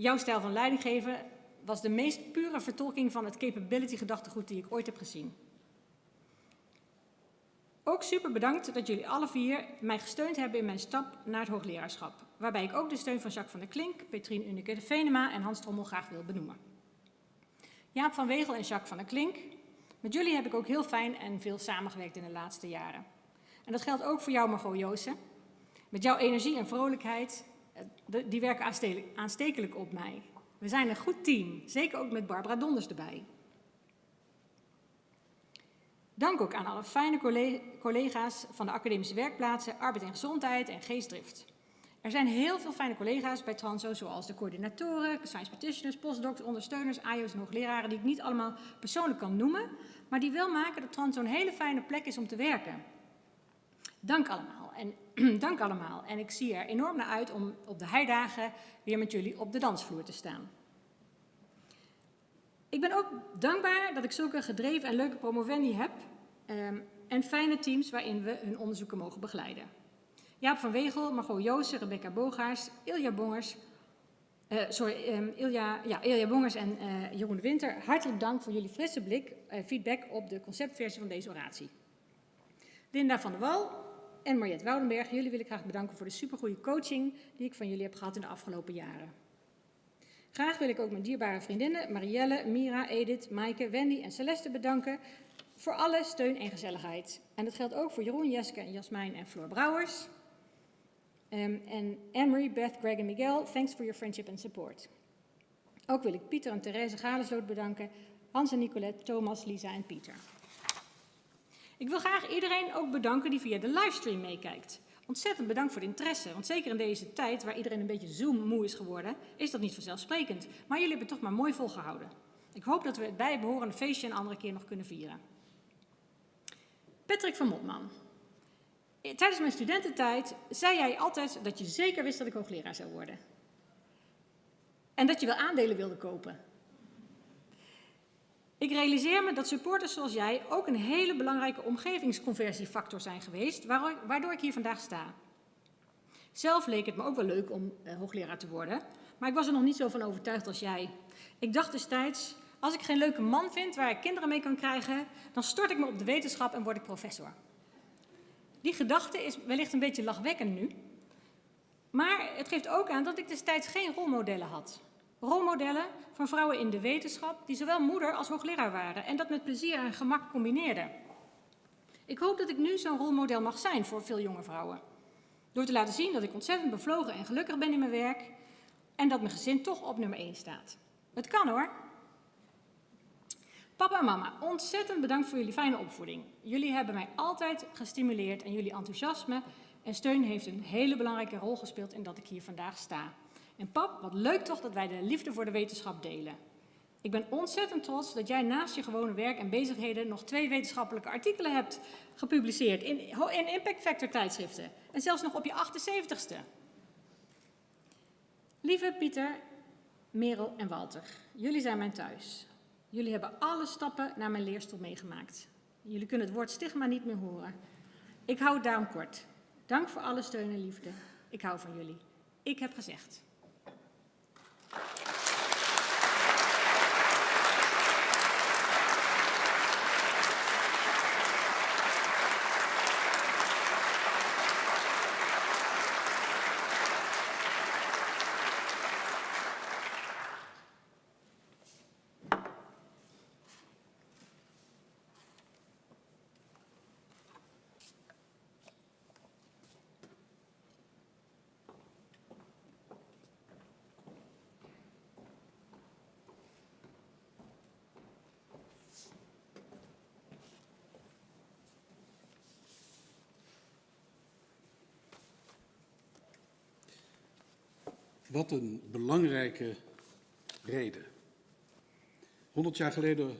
Jouw stijl van leidinggeven was de meest pure vertolking van het capability gedachtegoed die ik ooit heb gezien. Ook super bedankt dat jullie alle vier mij gesteund hebben in mijn stap naar het hoogleraarschap. Waarbij ik ook de steun van Jacques van der Klink, Petrien Unike de Venema en Hans Trommel graag wil benoemen. Jaap van Wegel en Jacques van der Klink. Met jullie heb ik ook heel fijn en veel samengewerkt in de laatste jaren. En dat geldt ook voor jou, Margot Joosen. Met jouw energie en vrolijkheid, die werken aanstekelijk op mij. We zijn een goed team, zeker ook met Barbara Donders erbij. Dank ook aan alle fijne collega's van de academische werkplaatsen, arbeid en gezondheid en geestdrift. Er zijn heel veel fijne collega's bij Transo, zoals de coördinatoren, science petitioners, postdocs, ondersteuners, AIO's en hoogleraren, die ik niet allemaal persoonlijk kan noemen, maar die wel maken dat Transo een hele fijne plek is om te werken. Dank allemaal. En, dank allemaal. En ik zie er enorm naar uit om op de heidagen weer met jullie op de dansvloer te staan. Ik ben ook dankbaar dat ik zulke gedreven en leuke promovendi heb um, en fijne teams waarin we hun onderzoeken mogen begeleiden. Jaap van Wegel, Margot Joosen, Rebecca Bogaars, Ilja Bongers, uh, sorry, um, Ilja, ja, Ilja Bongers en uh, Jeroen Winter, hartelijk dank voor jullie frisse blik, uh, feedback op de conceptversie van deze oratie. Linda van der Wal en Mariette Woudenberg, jullie wil ik graag bedanken voor de supergoeie coaching die ik van jullie heb gehad in de afgelopen jaren. Graag wil ik ook mijn dierbare vriendinnen Marielle, Mira, Edith, Maaike, Wendy en Celeste bedanken voor alle steun en gezelligheid. En dat geldt ook voor Jeroen, Jeske Jasmijn en Floor Brouwers. Um, en Emery, Beth, Greg en Miguel, thanks for your friendship and support. Ook wil ik Pieter en Therese Galesloot bedanken, Hans en Nicolette, Thomas, Lisa en Pieter. Ik wil graag iedereen ook bedanken die via de livestream meekijkt. Ontzettend bedankt voor de interesse, want zeker in deze tijd waar iedereen een beetje Zoom-moe is geworden, is dat niet vanzelfsprekend. Maar jullie hebben het toch maar mooi volgehouden. Ik hoop dat we het bijbehorende feestje een andere keer nog kunnen vieren. Patrick van Motman. Tijdens mijn studententijd zei jij altijd dat je zeker wist dat ik hoogleraar zou worden. En dat je wel aandelen wilde kopen. Ik realiseer me dat supporters zoals jij ook een hele belangrijke omgevingsconversiefactor zijn geweest, waardoor ik hier vandaag sta. Zelf leek het me ook wel leuk om uh, hoogleraar te worden, maar ik was er nog niet zo van overtuigd als jij. Ik dacht destijds, als ik geen leuke man vind waar ik kinderen mee kan krijgen, dan stort ik me op de wetenschap en word ik professor. Die gedachte is wellicht een beetje lachwekkend nu, maar het geeft ook aan dat ik destijds geen rolmodellen had. Rolmodellen van vrouwen in de wetenschap die zowel moeder als hoogleraar waren en dat met plezier en gemak combineerden. Ik hoop dat ik nu zo'n rolmodel mag zijn voor veel jonge vrouwen. Door te laten zien dat ik ontzettend bevlogen en gelukkig ben in mijn werk en dat mijn gezin toch op nummer 1 staat. Het kan hoor. Papa en mama, ontzettend bedankt voor jullie fijne opvoeding. Jullie hebben mij altijd gestimuleerd en jullie enthousiasme en steun heeft een hele belangrijke rol gespeeld in dat ik hier vandaag sta. En pap, wat leuk toch dat wij de liefde voor de wetenschap delen. Ik ben ontzettend trots dat jij naast je gewone werk en bezigheden nog twee wetenschappelijke artikelen hebt gepubliceerd in, in Impact Factor tijdschriften. En zelfs nog op je 78ste. Lieve Pieter, Merel en Walter, jullie zijn mijn thuis. Jullie hebben alle stappen naar mijn leerstoel meegemaakt. Jullie kunnen het woord stigma niet meer horen. Ik hou het daarom kort. Dank voor alle steun en liefde. Ik hou van jullie. Ik heb gezegd. Wat een belangrijke reden. 100 jaar geleden,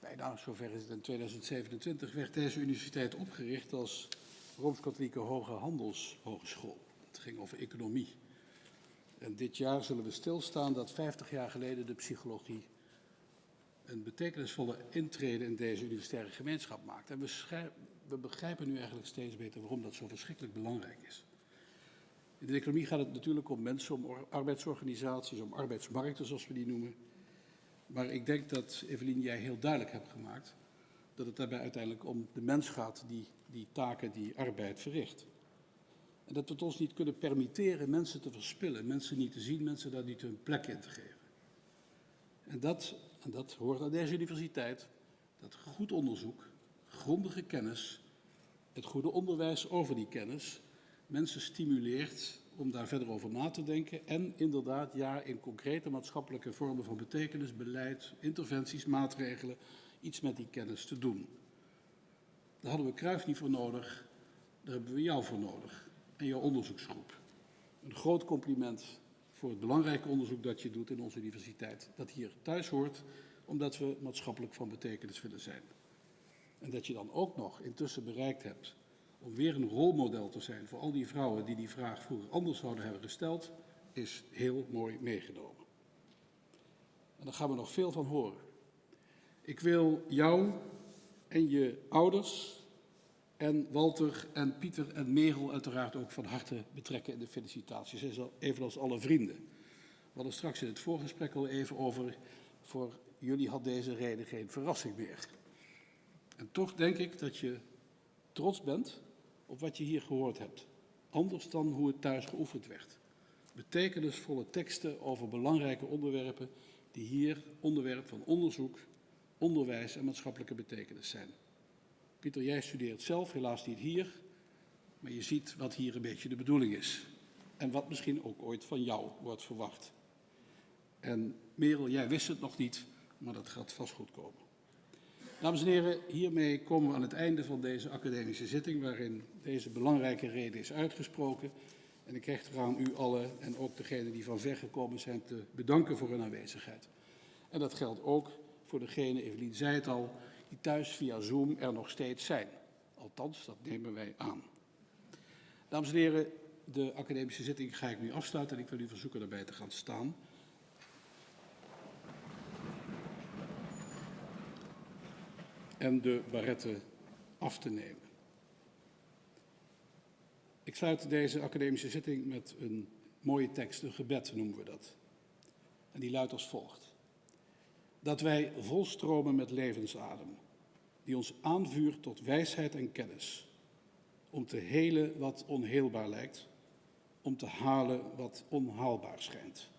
bijna zover is het in 2027, werd deze universiteit opgericht als Rooms-Katholieke Hoge Handelshogeschool. Het ging over economie. En dit jaar zullen we stilstaan dat 50 jaar geleden de psychologie een betekenisvolle intrede in deze universitaire gemeenschap maakt. En we, we begrijpen nu eigenlijk steeds beter waarom dat zo verschrikkelijk belangrijk is. In de economie gaat het natuurlijk om mensen, om arbeidsorganisaties, om arbeidsmarkten zoals we die noemen. Maar ik denk dat, Evelien, jij heel duidelijk hebt gemaakt dat het daarbij uiteindelijk om de mens gaat die die taken, die arbeid verricht. En dat we het ons niet kunnen permitteren mensen te verspillen, mensen niet te zien, mensen daar niet hun plek in te geven. En dat, en dat hoort aan deze universiteit, dat goed onderzoek, grondige kennis, het goede onderwijs over die kennis, mensen stimuleert om daar verder over na te denken en inderdaad ja in concrete maatschappelijke vormen van betekenis, beleid, interventies, maatregelen, iets met die kennis te doen. Daar hadden we Kruif niet voor nodig, daar hebben we jou voor nodig en jouw onderzoeksgroep. Een groot compliment voor het belangrijke onderzoek dat je doet in onze universiteit, dat hier thuis hoort, omdat we maatschappelijk van betekenis willen zijn. En dat je dan ook nog intussen bereikt hebt om weer een rolmodel te zijn voor al die vrouwen die die vraag vroeger anders zouden hebben gesteld, is heel mooi meegenomen. En daar gaan we nog veel van horen. Ik wil jou en je ouders en Walter en Pieter en Merel uiteraard ook van harte betrekken in de felicitaties, evenals alle vrienden. We hadden straks in het voorgesprek al even over, voor jullie had deze reden geen verrassing meer. En toch denk ik dat je trots bent op wat je hier gehoord hebt. Anders dan hoe het thuis geoefend werd. Betekenisvolle teksten over belangrijke onderwerpen die hier onderwerp van onderzoek, onderwijs en maatschappelijke betekenis zijn. Pieter, jij studeert zelf, helaas niet hier, maar je ziet wat hier een beetje de bedoeling is. En wat misschien ook ooit van jou wordt verwacht. En Merel, jij wist het nog niet, maar dat gaat vast goed komen. Dames en heren, hiermee komen we aan het einde van deze academische zitting, waarin deze belangrijke reden is uitgesproken. En ik hecht eraan u allen en ook degenen die van ver gekomen zijn te bedanken voor hun aanwezigheid. En dat geldt ook voor degene, Evelien zei het al, die thuis via Zoom er nog steeds zijn. Althans, dat nemen wij aan. Dames en heren, de academische zitting ga ik nu afsluiten en ik wil u verzoeken daarbij te gaan staan. En de barretten af te nemen. Ik sluit deze academische zitting met een mooie tekst, een gebed noemen we dat. En die luidt als volgt. Dat wij volstromen met levensadem, die ons aanvuurt tot wijsheid en kennis, om te helen wat onheelbaar lijkt, om te halen wat onhaalbaar schijnt.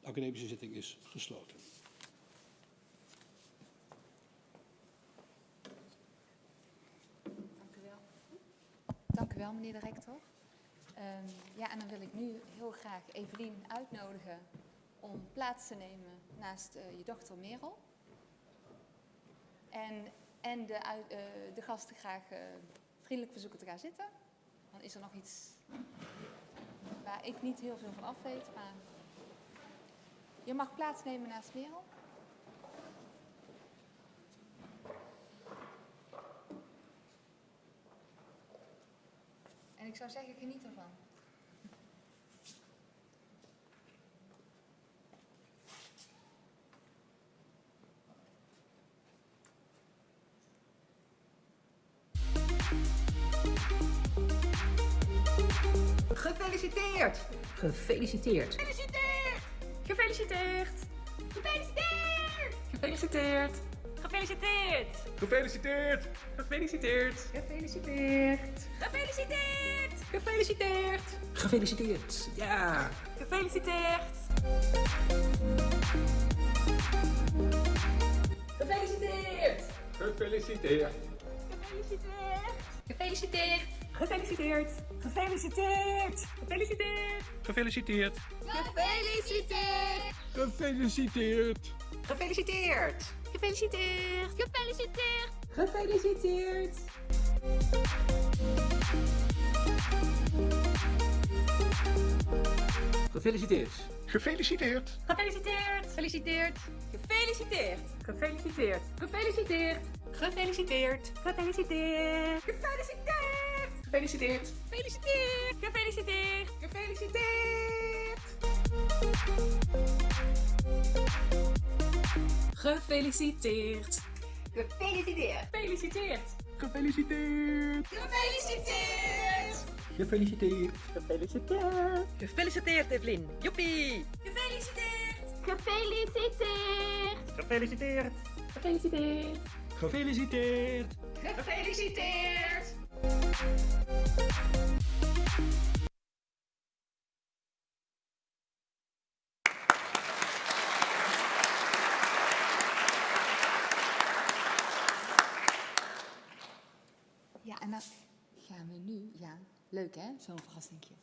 De academische zitting is gesloten. Dank u wel. Dank u wel, meneer de rector. Um, ja, en dan wil ik nu heel graag Evelien uitnodigen om plaats te nemen naast uh, je dochter Merel. En en de, uh, de gasten graag uh, vriendelijk verzoeken te gaan zitten. Dan is er nog iets waar ik niet heel veel van af weet. Maar je mag plaatsnemen naast Merel. En ik zou zeggen, geniet ervan. Gefeliciteerd! Gefeliciteerd! Gefeliciteerd! Gefeliciteerd! Gefeliciteerd! Gefeliciteerd! Gefeliciteerd! Gefeliciteerd! Gefeliciteerd! Gefeliciteerd! Gefeliciteerd! Gefeliciteerd! Ja! Gefeliciteerd! Gefeliciteerd! Gefeliciteerd! Gefeliciteerd! Gefeliciteerd! Gefeliciteerd! Gefeliciteerd! Gefeliciteerd! Gefeliciteerd! Gefeliciteerd! Gefeliciteerd! Gefeliciteerd! Gefeliciteerd! Gefeliciteerd! Gefeliciteerd! Gefeliciteerd! Gefeliciteerd! Gefeliciteerd! Gefeliciteerd! Gefeliciteerd! Gefeliciteerd! Gefeliciteerd! Gefeliciteerd! Gefeliciteerd! Gefeliciteerd! Gefeliciteerd! Gefeliciteerd! Gefeliciteerd. Gefeliciteerd. Gefeliciteerd. Gefeliciteerd. Gefeliciteerd. Gefeliciteerd. Gefeliciteerd. Gefeliciteerd, Evelien. Joepie! Gefeliciteerd. Gefeliciteerd. Gefeliciteerd. Gefeliciteerd. Gefeliciteerd. Gefeliciteerd. Leuk hè, zo'n verrassingje.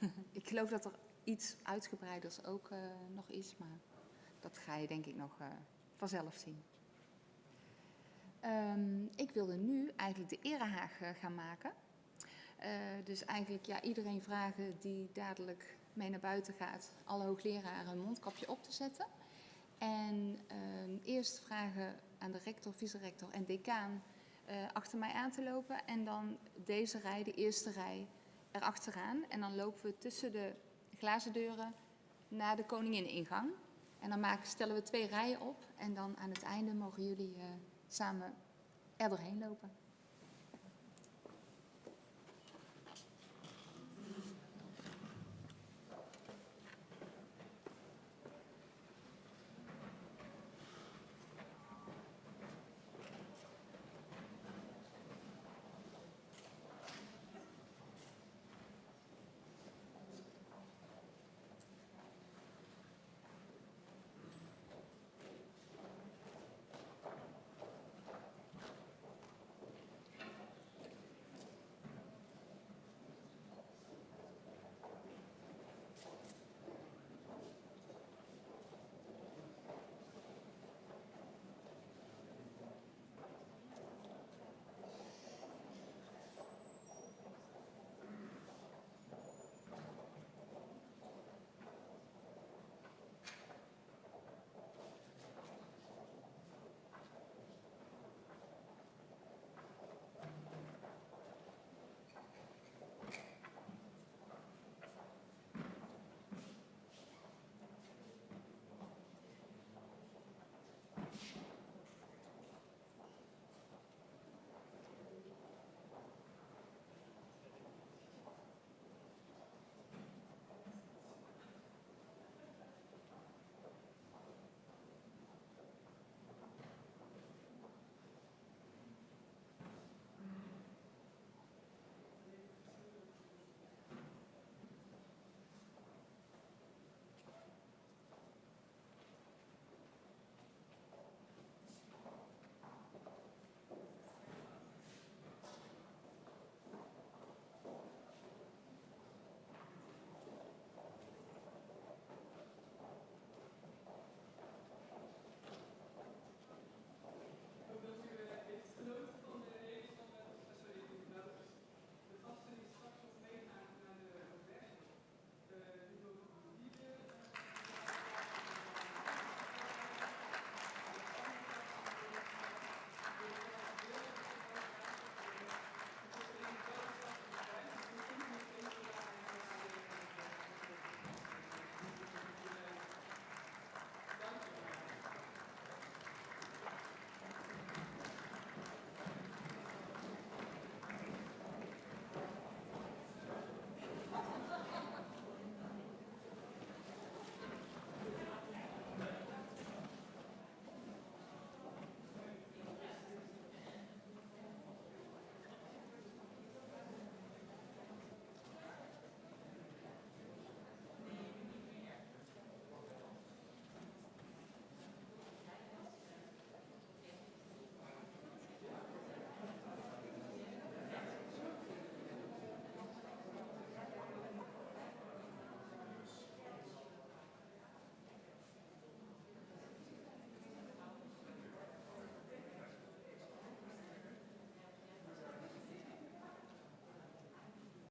ik geloof dat er iets uitgebreiders ook eh, nog is, maar dat ga je denk ik nog eh, vanzelf zien. Ehm, ik wilde nu eigenlijk de erehaag eh, gaan maken. Dus eigenlijk ja, iedereen vragen die dadelijk mee naar buiten gaat, alle hoogleraren een mondkapje op te zetten. En ehm, eerst vragen aan de rector, vice-rector en decaan eh, achter mij aan te lopen. En dan deze rij, de eerste rij, erachteraan. En dan lopen we tussen de glazen deuren naar de koningin-ingang. En dan maken, stellen we twee rijen op. En dan aan het einde mogen jullie eh, samen er doorheen lopen.